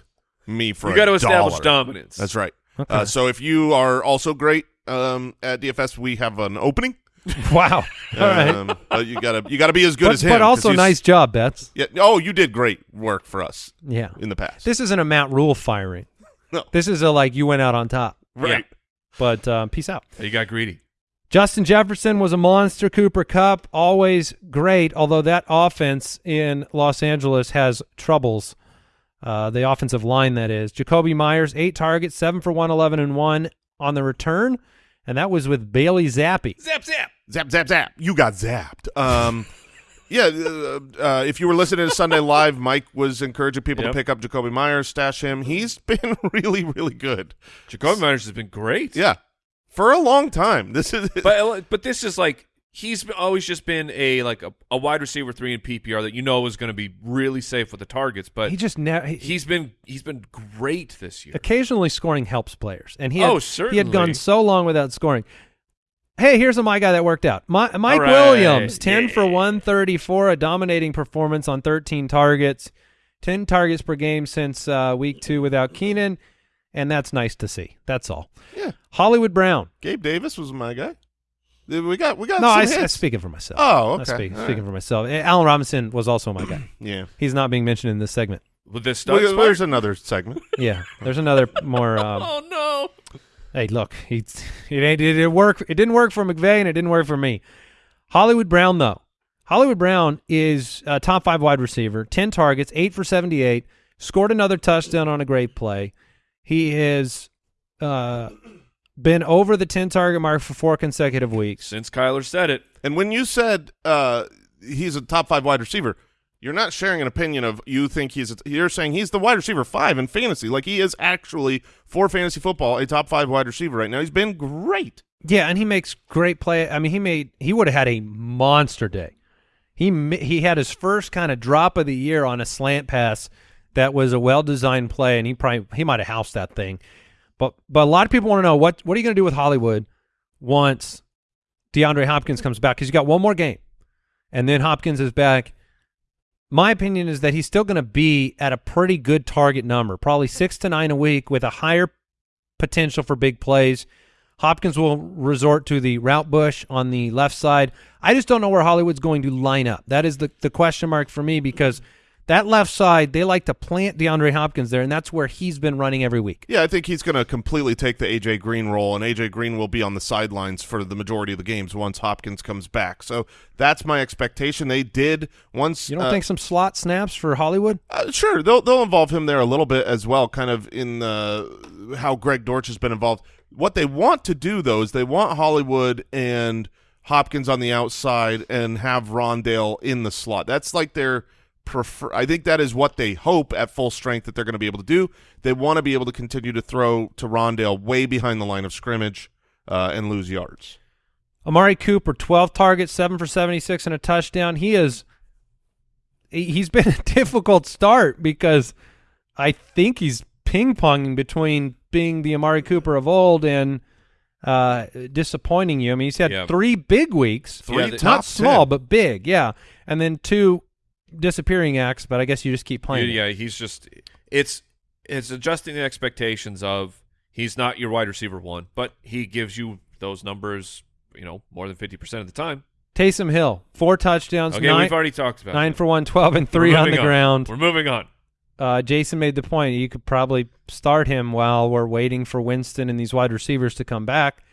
me for You a got to establish dominance. That's right. Okay. Uh, so if you are also great um, at DFS, we have an opening. wow. All right. Um, you gotta you gotta be as good but, as him. But also nice job, Betts. Yeah. Oh, you did great work for us Yeah. in the past. This isn't a Matt Rhule firing. No. This is a like you went out on top. right. But um, peace out. You got greedy. Justin Jefferson was a monster. Cooper Kupp always great. Although that offense in Los Angeles has troubles. Uh, the offensive line that is. Jakobi Meyers eight targets, seven for one eleven and one on the return, and that was with Bailey Zappe. Zap, zap. Zap zap zap. You got zapped. Um, yeah, uh, uh, if you were listening to Sunday Live, Mike was encouraging people Yep. to pick up Jakobi Meyers, stash him. He's been really, really good. Jakobi Meyers has been great. Yeah, for a long time. This is but but this is like he's always just been a like a, a wide receiver three in PPR that you know is going to be really safe with the targets. But he just never. He, he's been he's been great this year. occasionally scoring helps players, and he had, Oh, he had gone so long without scoring. Hey, here's a my guy that worked out. My, Mike right. Williams, ten for one thirty four, a dominating performance on thirteen targets, ten targets per game since uh, week two without Keenan, and that's nice to see. That's all. Yeah. Hollywood Brown. Gabe Davis was my guy. We got we got No, some I, hits. am speaking for myself. Oh, I'm okay. speaking, speaking right. for myself. Allen Robinson was also my guy. Yeah. He's not being mentioned in this segment. With this stuff. Well, there's another segment. Yeah, there's another more. Um, oh no. Hey, look, he it ain't it didn't work. It didn't work for McVay, and it didn't work for me. Hollywood Brown though, Hollywood Brown is a top five wide receiver, ten targets, eight for seventy-eight, scored another touchdown on a great play. He is uh, been over the ten target mark for four consecutive weeks. Since Kyler said it, And when you said uh, he's a top five wide receiver, you're not sharing an opinion of you think he's. A, you're saying he's the wide receiver five in fantasy. Like he is actually for fantasy football a top five wide receiver right now. He's been great. Yeah, and he makes great play. I mean, he made he would have had a monster day. He he had his first kind of drop of the year on a slant pass that was a well designed play, and he probably he might have housed that thing. But but a lot of people want to know what what are you going to do with Hollywood once DeAndre Hopkins comes back because you got one more game, and then Hopkins is back. My opinion is that he's still going to be at a pretty good target number, probably six to nine a week, with a higher potential for big plays. Hopkins will resort to the route bush on the left side. I just don't know where Hollywood's going to line up. That is the, the question mark for me because that left side, they like to plant DeAndre Hopkins there, and that's where he's been running every week. Yeah, I think he's going to completely take the AJ Green role, and AJ Green will be on the sidelines for the majority of the games once Hopkins comes back. So that's my expectation. They did once. You don't uh, think some slot snaps for Hollywood? Uh, sure, they'll they'll involve him there a little bit as well, kind of in uh, how Greg Dortch has been involved. What they want to do though is they want Hollywood and Hopkins on the outside and have Rondale in the slot. That's like their prefer. I think that is what they hope at full strength that they're going to be able to do. They want to be able to continue to throw to Rondale way behind the line of scrimmage uh, and lose yards. Amari Cooper, 12 targets, 7 for 76 and a touchdown. He is he- he's been a difficult start because I think he's ping-ponging between being the Amari Cooper of old and uh, disappointing you. I mean, he's had Yeah. three big weeks. Three Yeah, the- not small, 10. but big, yeah. And then two disappearing acts, but I guess you just keep playing. it. yeah, he's just it's it's adjusting the expectations of he's not your wide receiver one, but he gives you those numbers, you know, more than fifty percent of the time. Taysom Hill, four touchdowns, Okay, nine, we've already talked about nine that. for 112 and three on the ground. We're moving on. uh, Jason made the point. You could probably start him while we're waiting for Winston and these wide receivers to come back.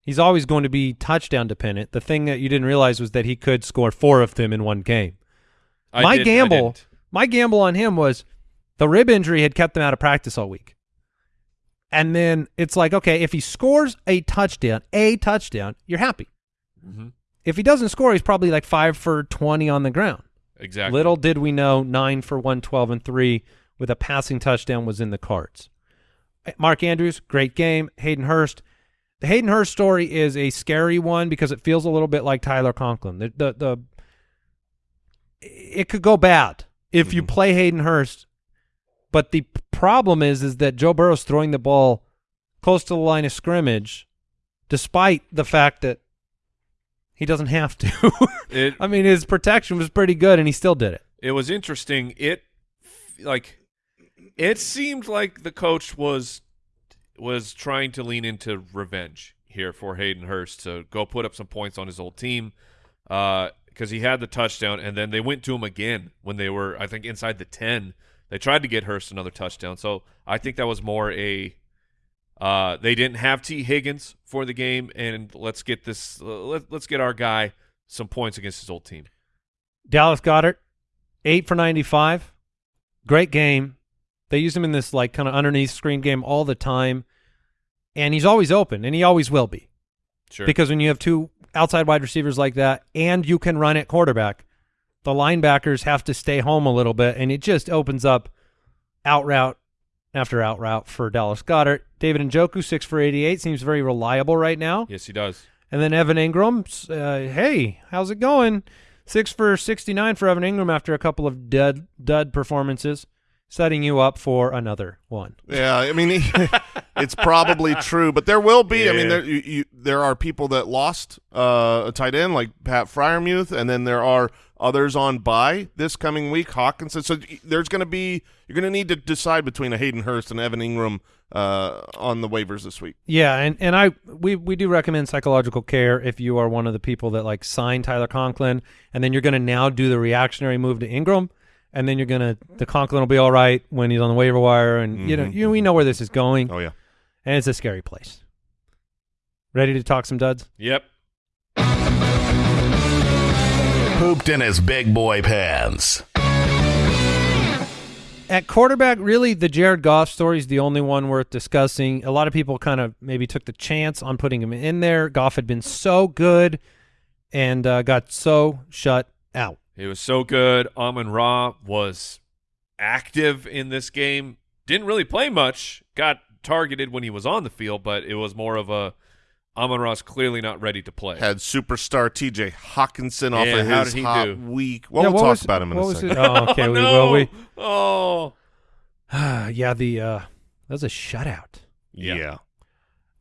He's always going to be touchdown dependent. The thing that you didn't realize was that he could score four of them in one game. I my did- gamble, my gamble on him was the rib injury had kept him out of practice all week. And then it's like, okay, if he scores a touchdown, a touchdown, you're happy. Mhm. If he doesn't score, he's probably like five for 20 on the ground. Exactly. Little did we know, nine for one twelve and three with a passing touchdown was in the cards. Mark Andrews, great game. Hayden Hurst. The Hayden Hurst story is a scary one because it feels a little bit like Tyler Conklin. The the, the it could go bad if you mm-hmm. play Hayden Hurst, but the problem is is that Joe Burrow's throwing the ball close to the line of scrimmage, despite the fact that he doesn't have to. It I mean, his protection was pretty good, and he still did it. it was interesting. It like it seemed like the coach was was trying to lean into revenge here for Hayden Hurst to go put up some points on his old team uh, because he had the touchdown, and then they went to him again when they were, I think, inside the ten. They tried to get Hurst another touchdown, so I think that was more a uh, they didn't have Tee Higgins for the game, and let's get this uh, let, let's get our guy some points against his old team. Dallas Goedert, eight for ninety-five, great game. They use him in this like kind of underneath screen game all the time, and he's always open, and he always will be Sure, because when you have two outside wide receivers like that, and you can run at quarterback, the linebackers have to stay home a little bit, and it just opens up out route after out route for Dallas Goedert. David Njoku, six for 88, seems very reliable right now. Yes, he does. And then Evan Engram, uh, hey, how's it going? Six for 69 for Evan Engram after a couple of dud, dud performances, setting you up for another one. Yeah, I mean, it's probably true, but there will be. I mean, there you, you, there are people that lost uh, a tight end like Pat Freiermuth, and then there are others on bye this coming week. Hockenson. So there's going to be you're going to need to decide between a Hayden Hurst and Evan Engram uh, on the waivers this week. Yeah, and, and I we we do recommend psychological care if you are one of the people that like sign Tyler Conklin, and then you're going to now do the reactionary move to Engram, and then you're going to the Conklin will be all right when he's on the waiver wire, and you know Mhm. you we know where this is going, Oh yeah, and it's a scary place. Ready to talk some duds? Yep. Pooped in his big boy pants. At quarterback, really, the Jared Goff story is the only one worth discussing. A lot of people kind of maybe took the chance on putting him in there. Goff had been so good and uh, got so shut out. He was so good. Amon Ra was active in this game. Didn't really play much. Got targeted when he was on the field, but it was more of a Amon Ra's clearly not ready to play. had superstar T.J. Hockenson off Yeah, of how his did he hot do? week. Well, Yeah, we'll talk was- about him in a second. Oh, okay. oh, we, no. well, we Oh. yeah, the uh, that was a shutout. Yeah. yeah.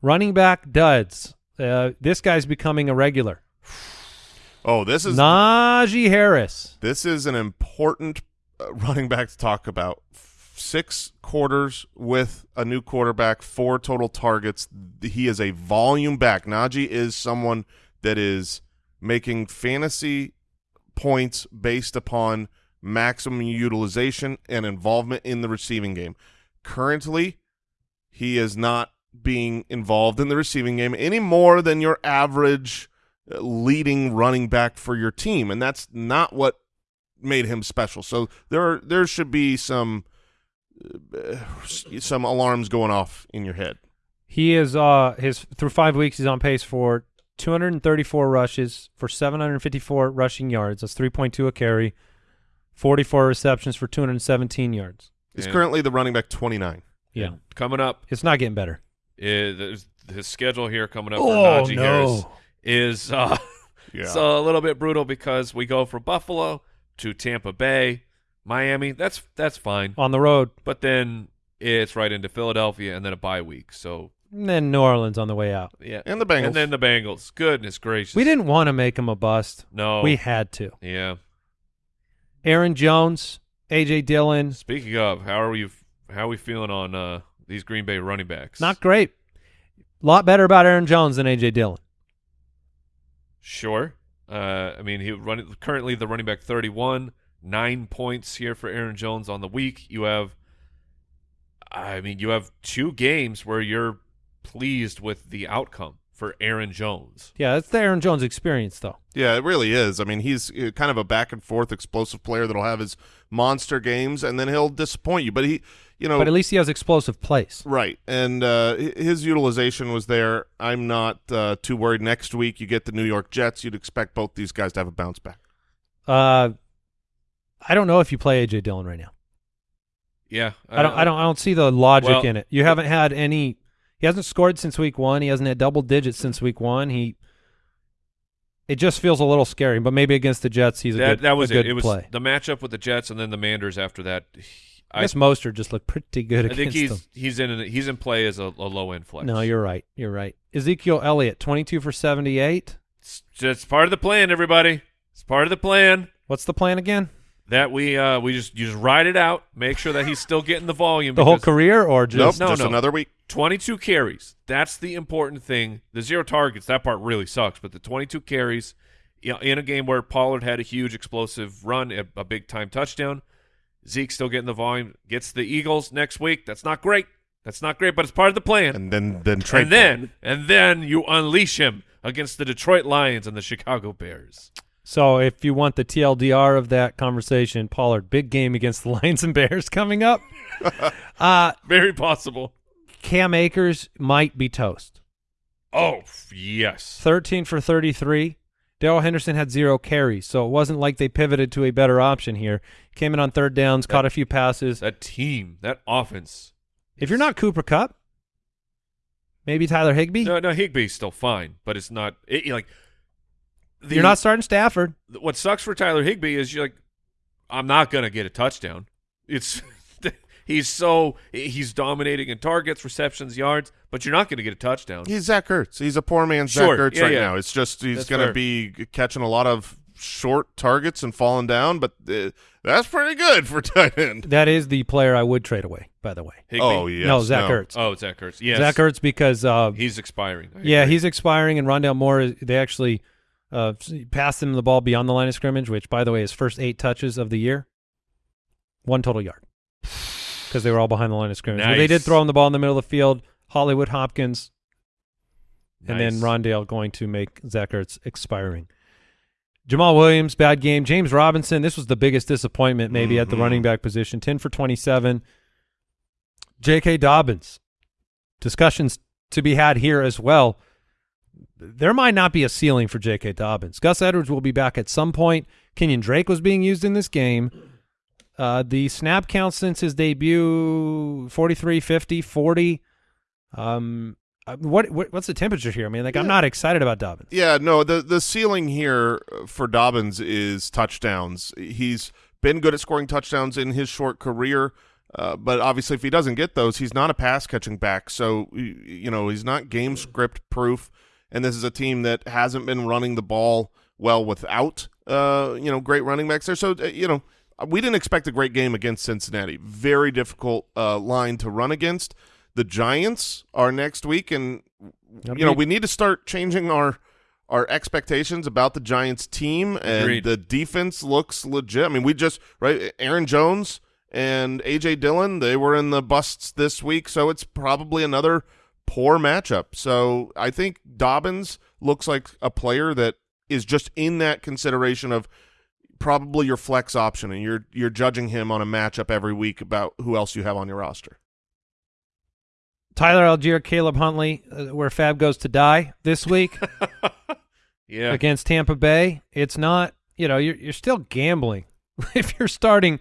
Running back duds. Uh, this guy's becoming a regular. Oh, this is Najee Harris. This is an important uh, running back to talk about. Six quarters with a new quarterback, four total targets. He is a volume back. Najee is someone that is making fantasy points based upon maximum utilization and involvement in the receiving game. Currently, he is not being involved in the receiving game any more than your average leading running back for your team, and that's not what made him special. So there there should be some uh, some alarms going off in your head. He is uh his through five weeks he's on pace for 234 rushes for 754 rushing yards. That's 3.2 a carry. 44 receptions for 217 yards. He's Yeah. currently the running back 29. Yeah, And coming up it's not getting better. is there's his schedule here coming up Oh, for Najee no. Harris is uh, Yeah. it's a little bit brutal because we go from Buffalo to Tampa Bay, Miami. That's that's fine, On the road, but then it's right into Philadelphia and then a bye week. So and then New Orleans on the way out. yeah, and the Bengals. and then the Bengals. Goodness gracious, We didn't want to make him a bust. No, We had to. yeah. Aaron Jones, AJ Dillon, Speaking of, how are we? How are we feeling on uh, these Green Bay running backs? not great. A lot better about Aaron Jones than AJ Dillon. Sure. Uh, I mean, he run currently the running back thirty-one, nine points here for Aaron Jones on the week. You have, I mean, you have two games where you're pleased with the outcome for Aaron Jones. Yeah, that's the Aaron Jones experience, though. Yeah, it really is. I mean, he's uh, kind of a back and forth explosive player that'll have his monster games and then he'll disappoint you. But he, you know, But at least he has explosive plays. right. And uh, his utilization was there. I'm not uh, too worried. Next week, you get the New York Jets. You'd expect both these guys to have a bounce back. Uh, I don't know if you play AJ Dillon right now. Yeah, I don't. I don't. I don't see the logic Well- in it. You haven't had any. He hasn't scored since week one. He hasn't had double digits since week one. He. It just feels a little scary, but maybe against the Jets, he's a that good. that was a good it. It was play. the matchup with the Jets and then the Manders after that. I guess Mostert just looked pretty good I think against he's them. he's in he's in play as a, a low end flex. No, you're right. You're right. Ezekiel Elliott, twenty-two for seventy-eight. It's just part of the plan, everybody. It's part of the plan. What's the plan again? that we uh we just you just ride it out make sure that he's still getting the volume The whole career, or Nope, just No, just no. another week. 22 carries that's the important thing the zero targets that part really sucks but the 22 carries you know, in a game where Pollard had a huge explosive run a, a big time touchdown Zeke still getting the volume gets the Eagles next week. That's not great. That's not great but it's part of the plan. And then then trade and then and then you unleash him against the Detroit Lions and the Chicago Bears. So if you want the TLDR of that conversation, Pollard, big game against the Lions and Bears coming up. uh, very possible. Cam Akers might be toast. oh yes. 13 for 33. Darrell Henderson had zero carries, so it wasn't like they pivoted to a better option here. Came in on third downs, caught a few passes. That team, that offense. If you're not Cooper Kupp, maybe Tyler Higbee. No, no, Higbee's still fine, but it's not it, like the- you're not starting Stafford. What sucks for Tyler Higbee is you're like, I'm not gonna get a touchdown. It's he's so he's dominating in targets, receptions, yards, but you're not gonna get a touchdown. He's Zach Ertz. He's a poor man's Sure. Zach Ertz Yeah, right yeah. now. It's just he's going to be catching a lot of short targets and falling down, but uh, that's pretty good for tight end. That is the player I would trade away. By the way, Higbee? Oh, yes. no, Zach no. Ertz. Oh, Zach Ertz. Yes. Zach Ertz because uh, He's expiring. I yeah, agree. he's expiring, and Rondale Moore. is- They actually uh, passed him the ball beyond the line of scrimmage, which, by the way, his first eight touches of the year, one total yard, because they were all behind the line of scrimmage. But they did throw him the ball in the middle of the field. Hollywood Hopkins, and then Nice. Rondale going to make Zach Ertz expiring. Jamaal Williams, bad game. James Robinson, this was the biggest disappointment maybe at the Mhm. running back position. 10 for 27. J.K. Dobbins, discussions to be had here as well. There might not be a ceiling for J.K. Dobbins. Gus Edwards will be back at some point. Kenyon Drake was being used in this game. Uh, the snap count since his debut 43, 50, 40. Um, uh, what, what what's the temperature here? I mean, like I'm not excited about Dobbins. Yeah, no, the the ceiling here for Dobbins is touchdowns. He's been good at scoring touchdowns in his short career, uh, but obviously if he doesn't get those, he's not a pass catching back. So you know he's not game script proof, and this is a team that hasn't been running the ball well without uh, you know great running backs there. So uh, you know we didn't expect a great game against Cincinnati. Very difficult uh, line to run against. The Giants are next week, and That'll you know be- we need to start changing our our expectations about the Giants team and Agreed. the defense looks legit. I mean, we just right Aaron Jones and AJ Dillon, they were in the busts this week, so it's probably another poor matchup. So I think Dobbins looks like a player that is just in that consideration of probably your flex option and you're you're judging him on a matchup every week about who else you have on your roster. Tyler Allgeier, Caleb Huntley, uh, where Fab goes to die this week yeah. against Tampa Bay. It's not, you know, you're you're still gambling if you're starting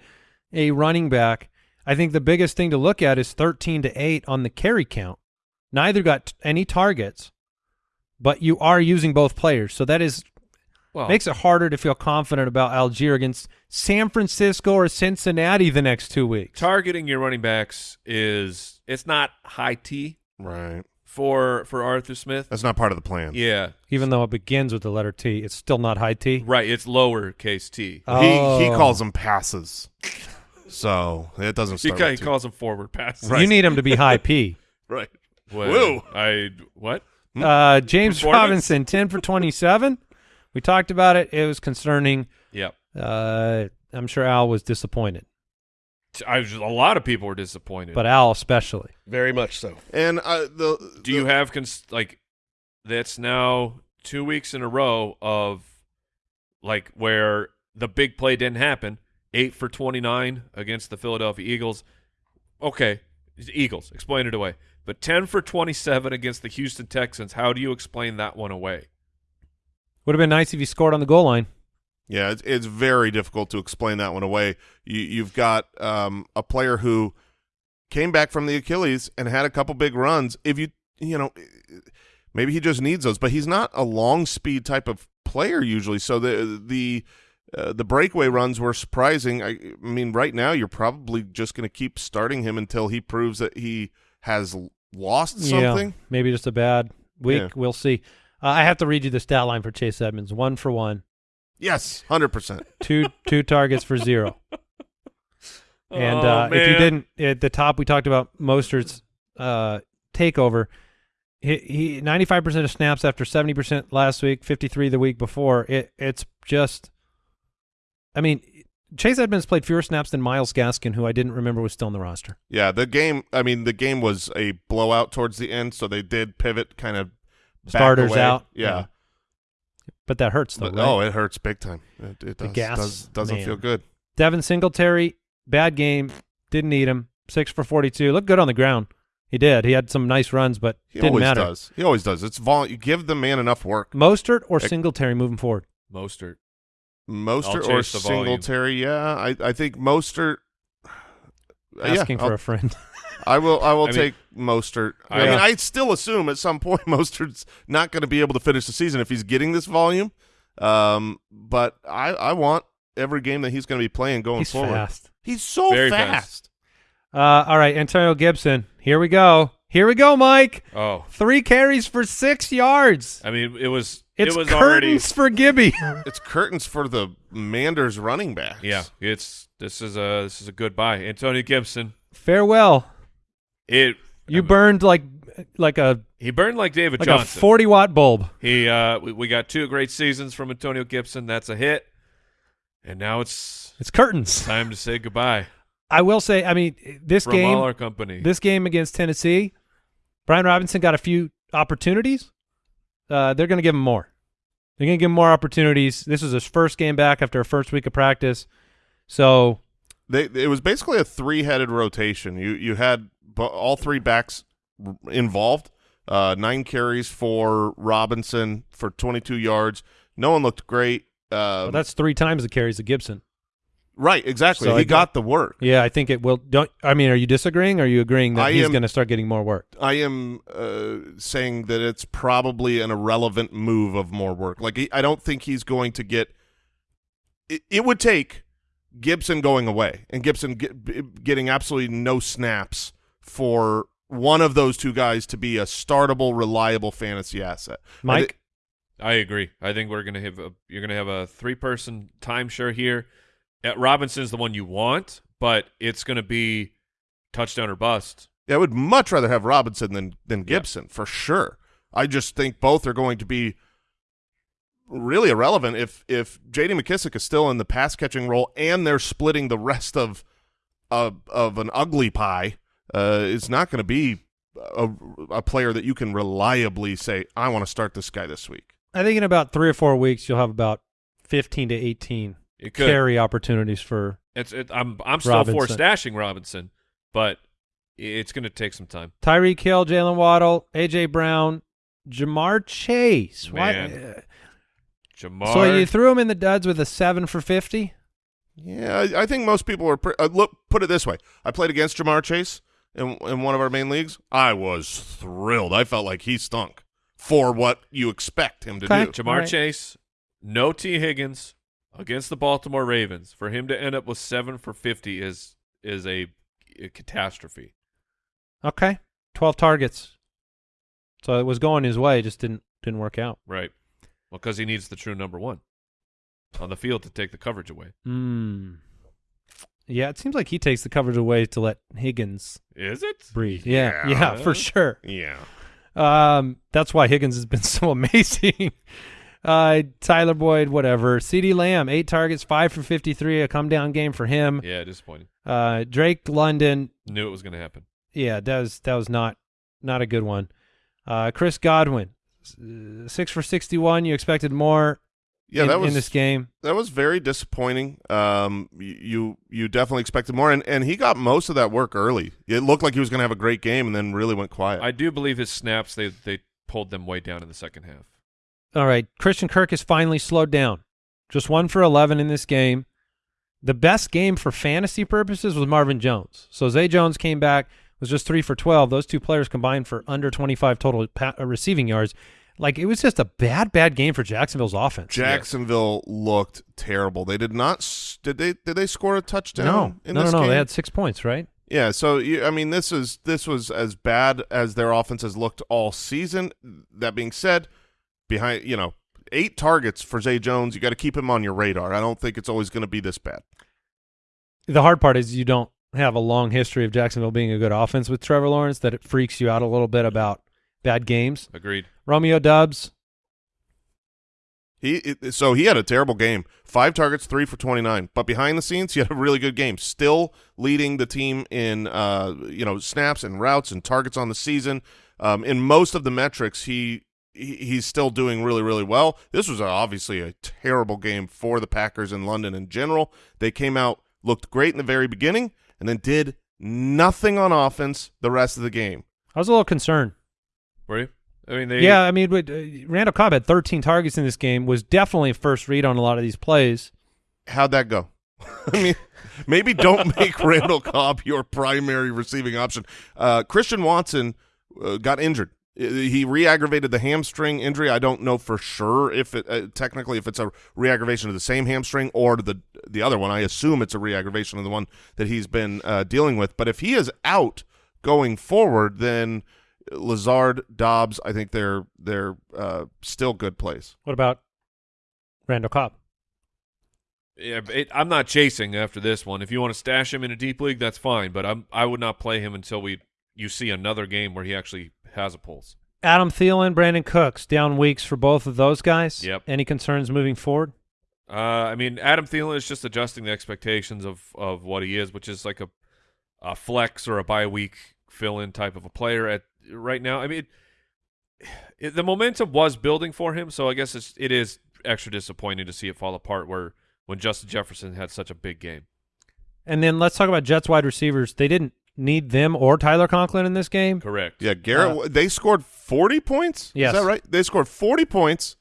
a running back. I think the biggest thing to look at is 13 to 8 on the carry count. Neither got t- any targets, but you are using both players. So that is Well, makes it harder to feel confident about Allgeier against San Francisco or Cincinnati the next 2 weeks. targeting your running backs is it's not high T Right. for for Arthur Smith. That's not part of the plan. Yeah. Even though it begins with the letter T, it's still not high T. Right. It's lowercase T. Oh. He he calls them passes. So it doesn't He, start ca- he with two. calls them forward passes. You need him to be high P. right. When Woo. I what? Uh, James Robinson, 10 for 27. We talked about it. It was concerning. Yeah. Uh, I'm sure Al was disappointed, I was, a lot of people were disappointed. but Al especially. Very much so. And uh, the do you have cons- like that's now two weeks in a row of like where the big play didn't happen eight for 29 against the philadelphia eagles okay eagles explain it away but 10 for 27 against the houston texans how do you explain that one away Would have been nice if he scored on the goal line. Yeah, it's, it's very difficult to explain that one away. You, you've got um, a player who came back from the Achilles and had a couple big runs. If you, you know, maybe he just needs those, but he's not a long speed type of player usually. So the the uh, the breakaway runs were surprising. I, I mean, right now you're probably just going to keep starting him until he proves that he has lost something. Yeah, maybe just a bad week. Yeah. We'll see. Uh, I have to read you the stat line for Chase Edmonds. One for one, Yes, hundred percent. two two targets for zero. And Oh, uh, if you didn't at the top, we talked about Mostert's uh, takeover. He, he 95% of snaps after 70% last week, 53 the week before. It it's just, I mean, Chase Edmonds played fewer snaps than Myles Gaskin, who I didn't remember was still in the roster. Yeah, the game. I mean, the game was a blowout towards the end, so they did pivot kind of back Starters away. out. Yeah, But that hurts though. but right? oh, it hurts big time. It, it The does, gas, does doesn't man. feel good. Devin Singletary, bad game. Didn't need him. Six for 42. Looked good on the ground. He did. He had some nice runs, but He didn't always matter. does. He always does. It's vol. You give the man enough work. Mostert or Ec- Singletary moving forward? Mostert. Mostert or chase the volume. Singletary. Yeah, I I think Mostert. Uh, yeah, Asking for I'll- a friend. I will. I will I mean- take Mostert. I, I- mean, I still assume at some point Mostert's not going to be able to finish the season if he's getting this volume. Um, but I I want every game that he's going to be playing going He's forward. fast. He's so Very fast. fast. Uh, all right, Antonio Gibson. Here we go. Here we go, Mike. Oh, Three carries for six yards. I mean, it was It's it was already curtains for Gibby. It's curtains for the Manders running backs. yeah. It's this is a this is a good buy. Antonio Gibson. Farewell. It You burned like like a he burned like David like a Johnson. forty watt bulb. He uh we, we got two great seasons from Antonio Gibson. That's a hit. And now it's It's curtains. time to say goodbye I will say. I mean, this from game. all our company. this game against Tennessee, Brian Robinson got a few opportunities. Uh, they're going to give him more. They're going to give him more opportunities. This is his first game back after a first week of practice. So They it was basically a three-headed rotation. You you had bo- all three backs involved. Uh, nine carries for Robinson for 22 yards. No one looked great. Uh, well, that's three times the carries of Gibson. right, exactly. So he I- got the work. Yeah, I think it will. Don't I mean? Are you disagreeing? Or are you agreeing that I he's going to start getting more work? I am uh, saying that it's probably an irrelevant move of more work. Like he- I don't think he's going to get. It, it would take Gibson going away and Gibson get, getting absolutely no snaps for one of those two guys to be a startable, reliable fantasy asset. I Mike, thi- I agree. I think we're gonna have a you're gonna have a three person timeshare here. Uh, Robinson's the one you want, but it's gonna be touchdown or bust. Yeah, I would much rather have Robinson than than Gibson for sure. I just think both are going to be really irrelevant if if J.D. McKissic is still in the pass catching role and they're splitting the rest of of of an ugly pie. Uh, it's not going to be a, a player that you can reliably say, "I want to start this guy this week." I think in about three or four weeks you'll have about fifteen to eighteen It could. carry opportunities for. It's it, I'm I'm still for Robinson. stashing Robinson, but it's gonna take some time. Tyreek Hill, Jalen Waddle, AJ Brown, Ja'Marr Chase. Why- Man. Ja'Marr. So you threw him in the duds with a seven for fifty. Yeah, I, I think most people are. Pre- uh, look, put it this way: I played against Ja'Marr Chase in in one of our main leagues. I was thrilled. I felt like he stunk for what you expect him to Okay. do. Ja'Marr All right. Chase, no Tee Higgins against the Baltimore Ravens. For him to end up with seven for fifty is is a, a catastrophe. Okay, twelve targets. So it was going his way, just didn't didn't work out. Right. Well, because he needs the true number one on the field to take the coverage away. Hmm. Yeah, it seems like he takes the coverage away to let Higgins Is it? breathe. Yeah, Yeah. yeah, for sure. Yeah. Um, that's why Higgins has been so amazing. uh, Tyler Boyd, whatever. CeeDee Lamb, eight targets, five for fifty-three, a come down game for him. Yeah, disappointing. Uh, Drake London, Knew it was going to happen. yeah, that was that was not not a good one. Uh, Chris Godwin, uh, six for sixty-one. You expected more Yeah, in, that was in this game. that was very disappointing. Um, you you definitely expected more, and and he got most of that work early. It looked like he was going to have a great game, and then really went quiet. I do believe his snaps they they pulled them way down in the second half. All right, Christian Kirk has finally slowed down. Just one for 11 in this game. The best game for fantasy purposes was Marvin Jones. So Zay Jones came back, was just three for 12. Those two players combined for under 25 total pa- uh, receiving yards. Like, it was just a bad, bad game for Jacksonville's offense. Jacksonville looked terrible. They did not. Did they? Did they score a touchdown? No, in no, no, this no. game? They had six points, right? Yeah, so I mean, this is this was as bad as their offense has looked all season. That being said, behind you know eight targets for Zay Jones, you got to keep him on your radar. I don't think it's always going to be this bad. The hard part is you don't have a long history of Jacksonville being a good offense with Trevor Lawrence that it freaks you out a little bit about bad games. Agreed. Romeo Doubs, He so he had a terrible game. Five targets, three for twenty nine. But behind the scenes, he had a really good game. Still leading the team in uh you know snaps and routes and targets on the season. Um, in most of the metrics, he, he he's still doing really really well. This was obviously a terrible game for the Packers in London in general. They came out looked great in the very beginning and then did nothing on offense the rest of the game. I was a little concerned. Were you? I mean, they Yeah, I mean, but, uh, Randall Cobb had 13 targets in this game. Was definitely a first read on a lot of these plays. How'd that go? I mean, maybe don't make Randall Cobb your primary receiving option. Uh, Christian Watson uh, got injured. Uh, He re-aggravated the hamstring injury. I don't know for sure if it uh, technically if it's a re-aggravation of the same hamstring or the the other one. I assume it's a re-aggravation of the one that he's been uh, dealing with. But if he is out going forward, then Lazard, Doubs, I think they're they're uh, still good plays. What about Randall Cobb? Yeah, it, I'm not chasing after this one. If you want to stash him in a deep league, that's fine. But I'm I would not play him until we you see another game where he actually has a pulse. Adam Thielen, Brandin Cooks, down weeks for both of those guys. Yep. Any concerns moving forward? Uh, I mean, Adam Thielen is just adjusting the expectations of of what he is, which is like a a flex or a bye week fill in type of a player at right now. I mean, it, the momentum was building for him, so I guess it's, it is extra disappointing to see it fall apart. Where when Justin Jefferson had such a big game. And then let's talk about Jets wide receivers. They didn't need them or Tyler Conklin in this game. Correct. Yeah, Garrett. they scored forty points. Yes. is that right? They scored forty points.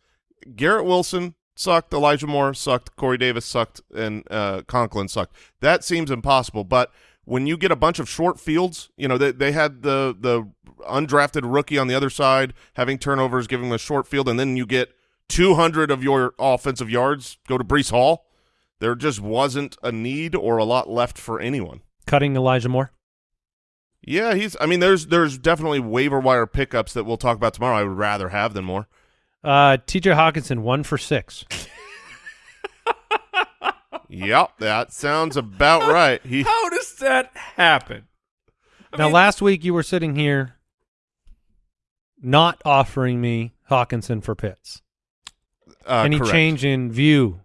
Garrett Wilson sucked. Elijah Moore sucked. Corey Davis sucked, and uh, Conklin sucked. That seems impossible. But when you get a bunch of short fields, you know they they had the the undrafted rookie on the other side having turnovers, giving them a short field, and then you get two hundred of your offensive yards go to Breece Hall. There just wasn't a need or a lot left for anyone. Cutting Elijah Moore. Yeah, he's. I mean, there's there's definitely waiver wire pickups that we'll talk about tomorrow. I would rather have than more. Uh, T.J. Hockenson, one for six. yep, that sounds about right. He How does that happen? I now, mean, last week you were sitting here not offering me Hockenson for Pitts. uh, Any correct. change in view?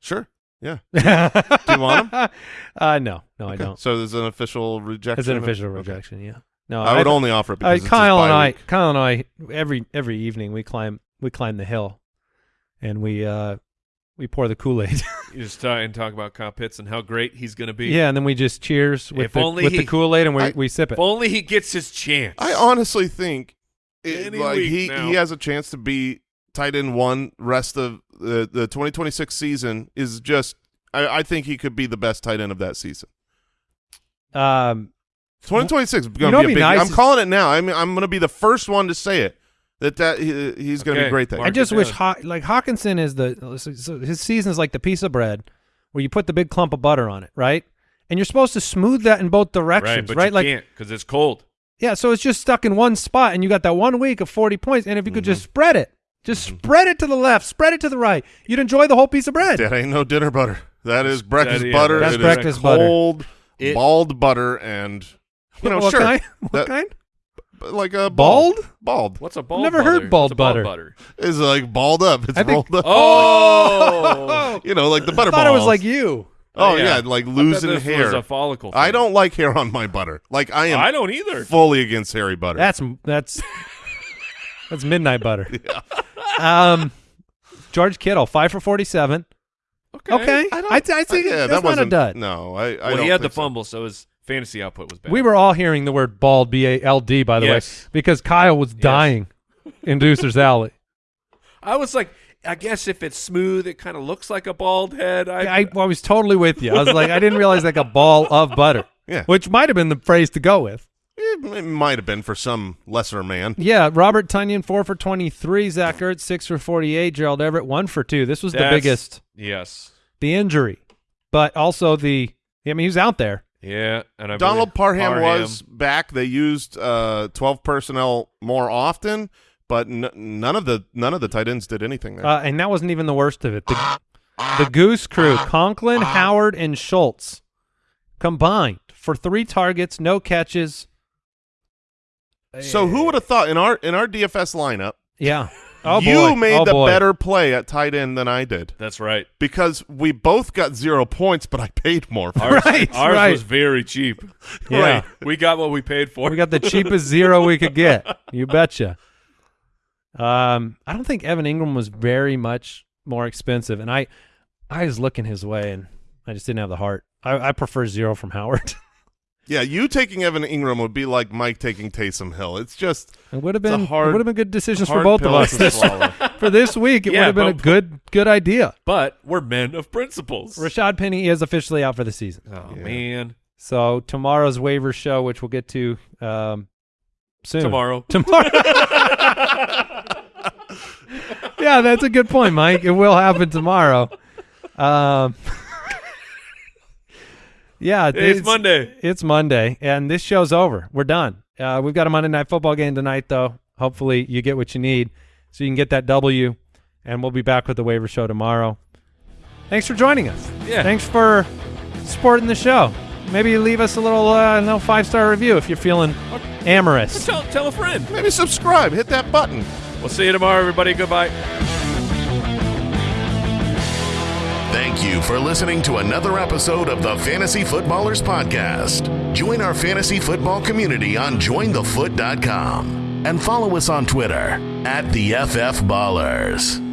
Sure. Yeah. Do you want Uh, no, no, I don't. So there's an official rejection. It's an of- official okay. rejection. Yeah. No, I would only offer it because it's his Kyle and I, week. Kyle and I, every every evening we climb we climb the hill, and we uh we pour the Kool Aid. You just try and talk about Kyle Pitts and how great he's going to be. yeah, and then we just cheers with If the only with the Kool Aid, and we I- we sip it. If only he gets his chance. I honestly think it, Any like week he now. he has a chance to be tight end one rest of the the 2026 season is just. I, I think he could be the best tight end of that season. Um, 2026 is going to be a be big. nice I'm is- calling it now. I mean, I'm going to be the first one to say it that that he, he's going to Okay, be great there. I just wish. Haw- like Hockenson is the so- so his season is like the piece of bread where you put the big clump of butter on it, right? And you're supposed to smooth that in both right, directions, but right? you like because it's cold. Yeah, so it's just stuck in one spot, and you got that one week of 40 points. And if you could Mm-hmm. just spread it, just spread it to the left, spread it to the right, you'd enjoy the whole piece of bread. That ain't no dinner butter. That is breakfast That- yeah, butter. that's It is breakfast butter. cold, It- bald butter, and you know, what sure, kind? What that- kind? like a Bald? Bald What's a bald Never butter? heard bald bald butter. butter. is like balled up. It's I think- rolled up. Oh, you know, like the butter I thought it was like you. Oh yeah. yeah, like I thought losing this hair. Was a follicle. I don't like hair on my butter. Like I am I don't either. fully against hairy butter. That's that's that's midnight butter. Um, George Kittle, five for 47. Okay. Okay, I don't. I, I think yeah, that's that not a wasn't dud. No, I. I Well, don't he had the think so. fumble, so his fantasy output was bad. We were all hearing the word bald, B A L D, by the Yes. way, because Kyle was dying in Deucer's Alley. I was like, I guess if it's smooth, it kind of looks like a bald head. I, I, I was totally with you. I was like, I didn't realize like a ball of butter, Yeah, which might have been the phrase to go with. it, it might have been for some lesser man. Yeah, Robert Tonyan, four for 23. Zach Ertz, six for 48. Gerald Everett, one for two. This was the biggest, yes, the injury, but also the, I mean, he was out there. yeah, and I Donald believe Parham, was back. They used uh, twelve personnel more often, but n- none of the none of the tight ends did anything there. Uh, and that wasn't even the worst of it. The, the Goose Crew, Conklin, Howard, and Schultz combined for three targets, no catches. so who would have thought in our in our DFS lineup, Yeah. Oh you boy. made oh, the boy. better play at tight end than I did That's right. because we both got zero points, but I paid more. For Ours, Right, ours right. was very cheap. Yeah. Right. We got what we paid for. We got the cheapest zero we could get. You betcha. Um, I don't think Evan Engram was very much more expensive, and I, I was looking his way, and I just didn't have the heart. I, I prefer zero from Howard. Yeah, you taking Evan Engram would be like Mike taking Taysom Hill. It's just It would have been hard- it would have been good decisions for both of us this, for this week. It Yeah, would have been a good good idea. But we're men of principles. Rashaad Penny is officially out for the season. oh man, So tomorrow's waiver show, which we'll get to um, soon. tomorrow. Tomorrow. yeah, that's a good point, Mike. It will happen tomorrow. Um, yeah, It's Monday. It's Monday, and this show's over. We're done. Uh, we've got a Monday night football game tonight, though. Hopefully, you get what you need, so you can get that W. And we'll be back with the waiver show tomorrow. Thanks for joining us. Yeah. Thanks for supporting the show. Maybe leave us a little, uh, no five star review if you're feeling amorous. Tell, tell a friend. maybe subscribe, hit that button. We'll see you tomorrow, everybody. Goodbye. Thank you for listening to another episode of the Fantasy Footballers Podcast. Join our fantasy football community on jointhefoot.com and follow us on Twitter at the FF Ballers.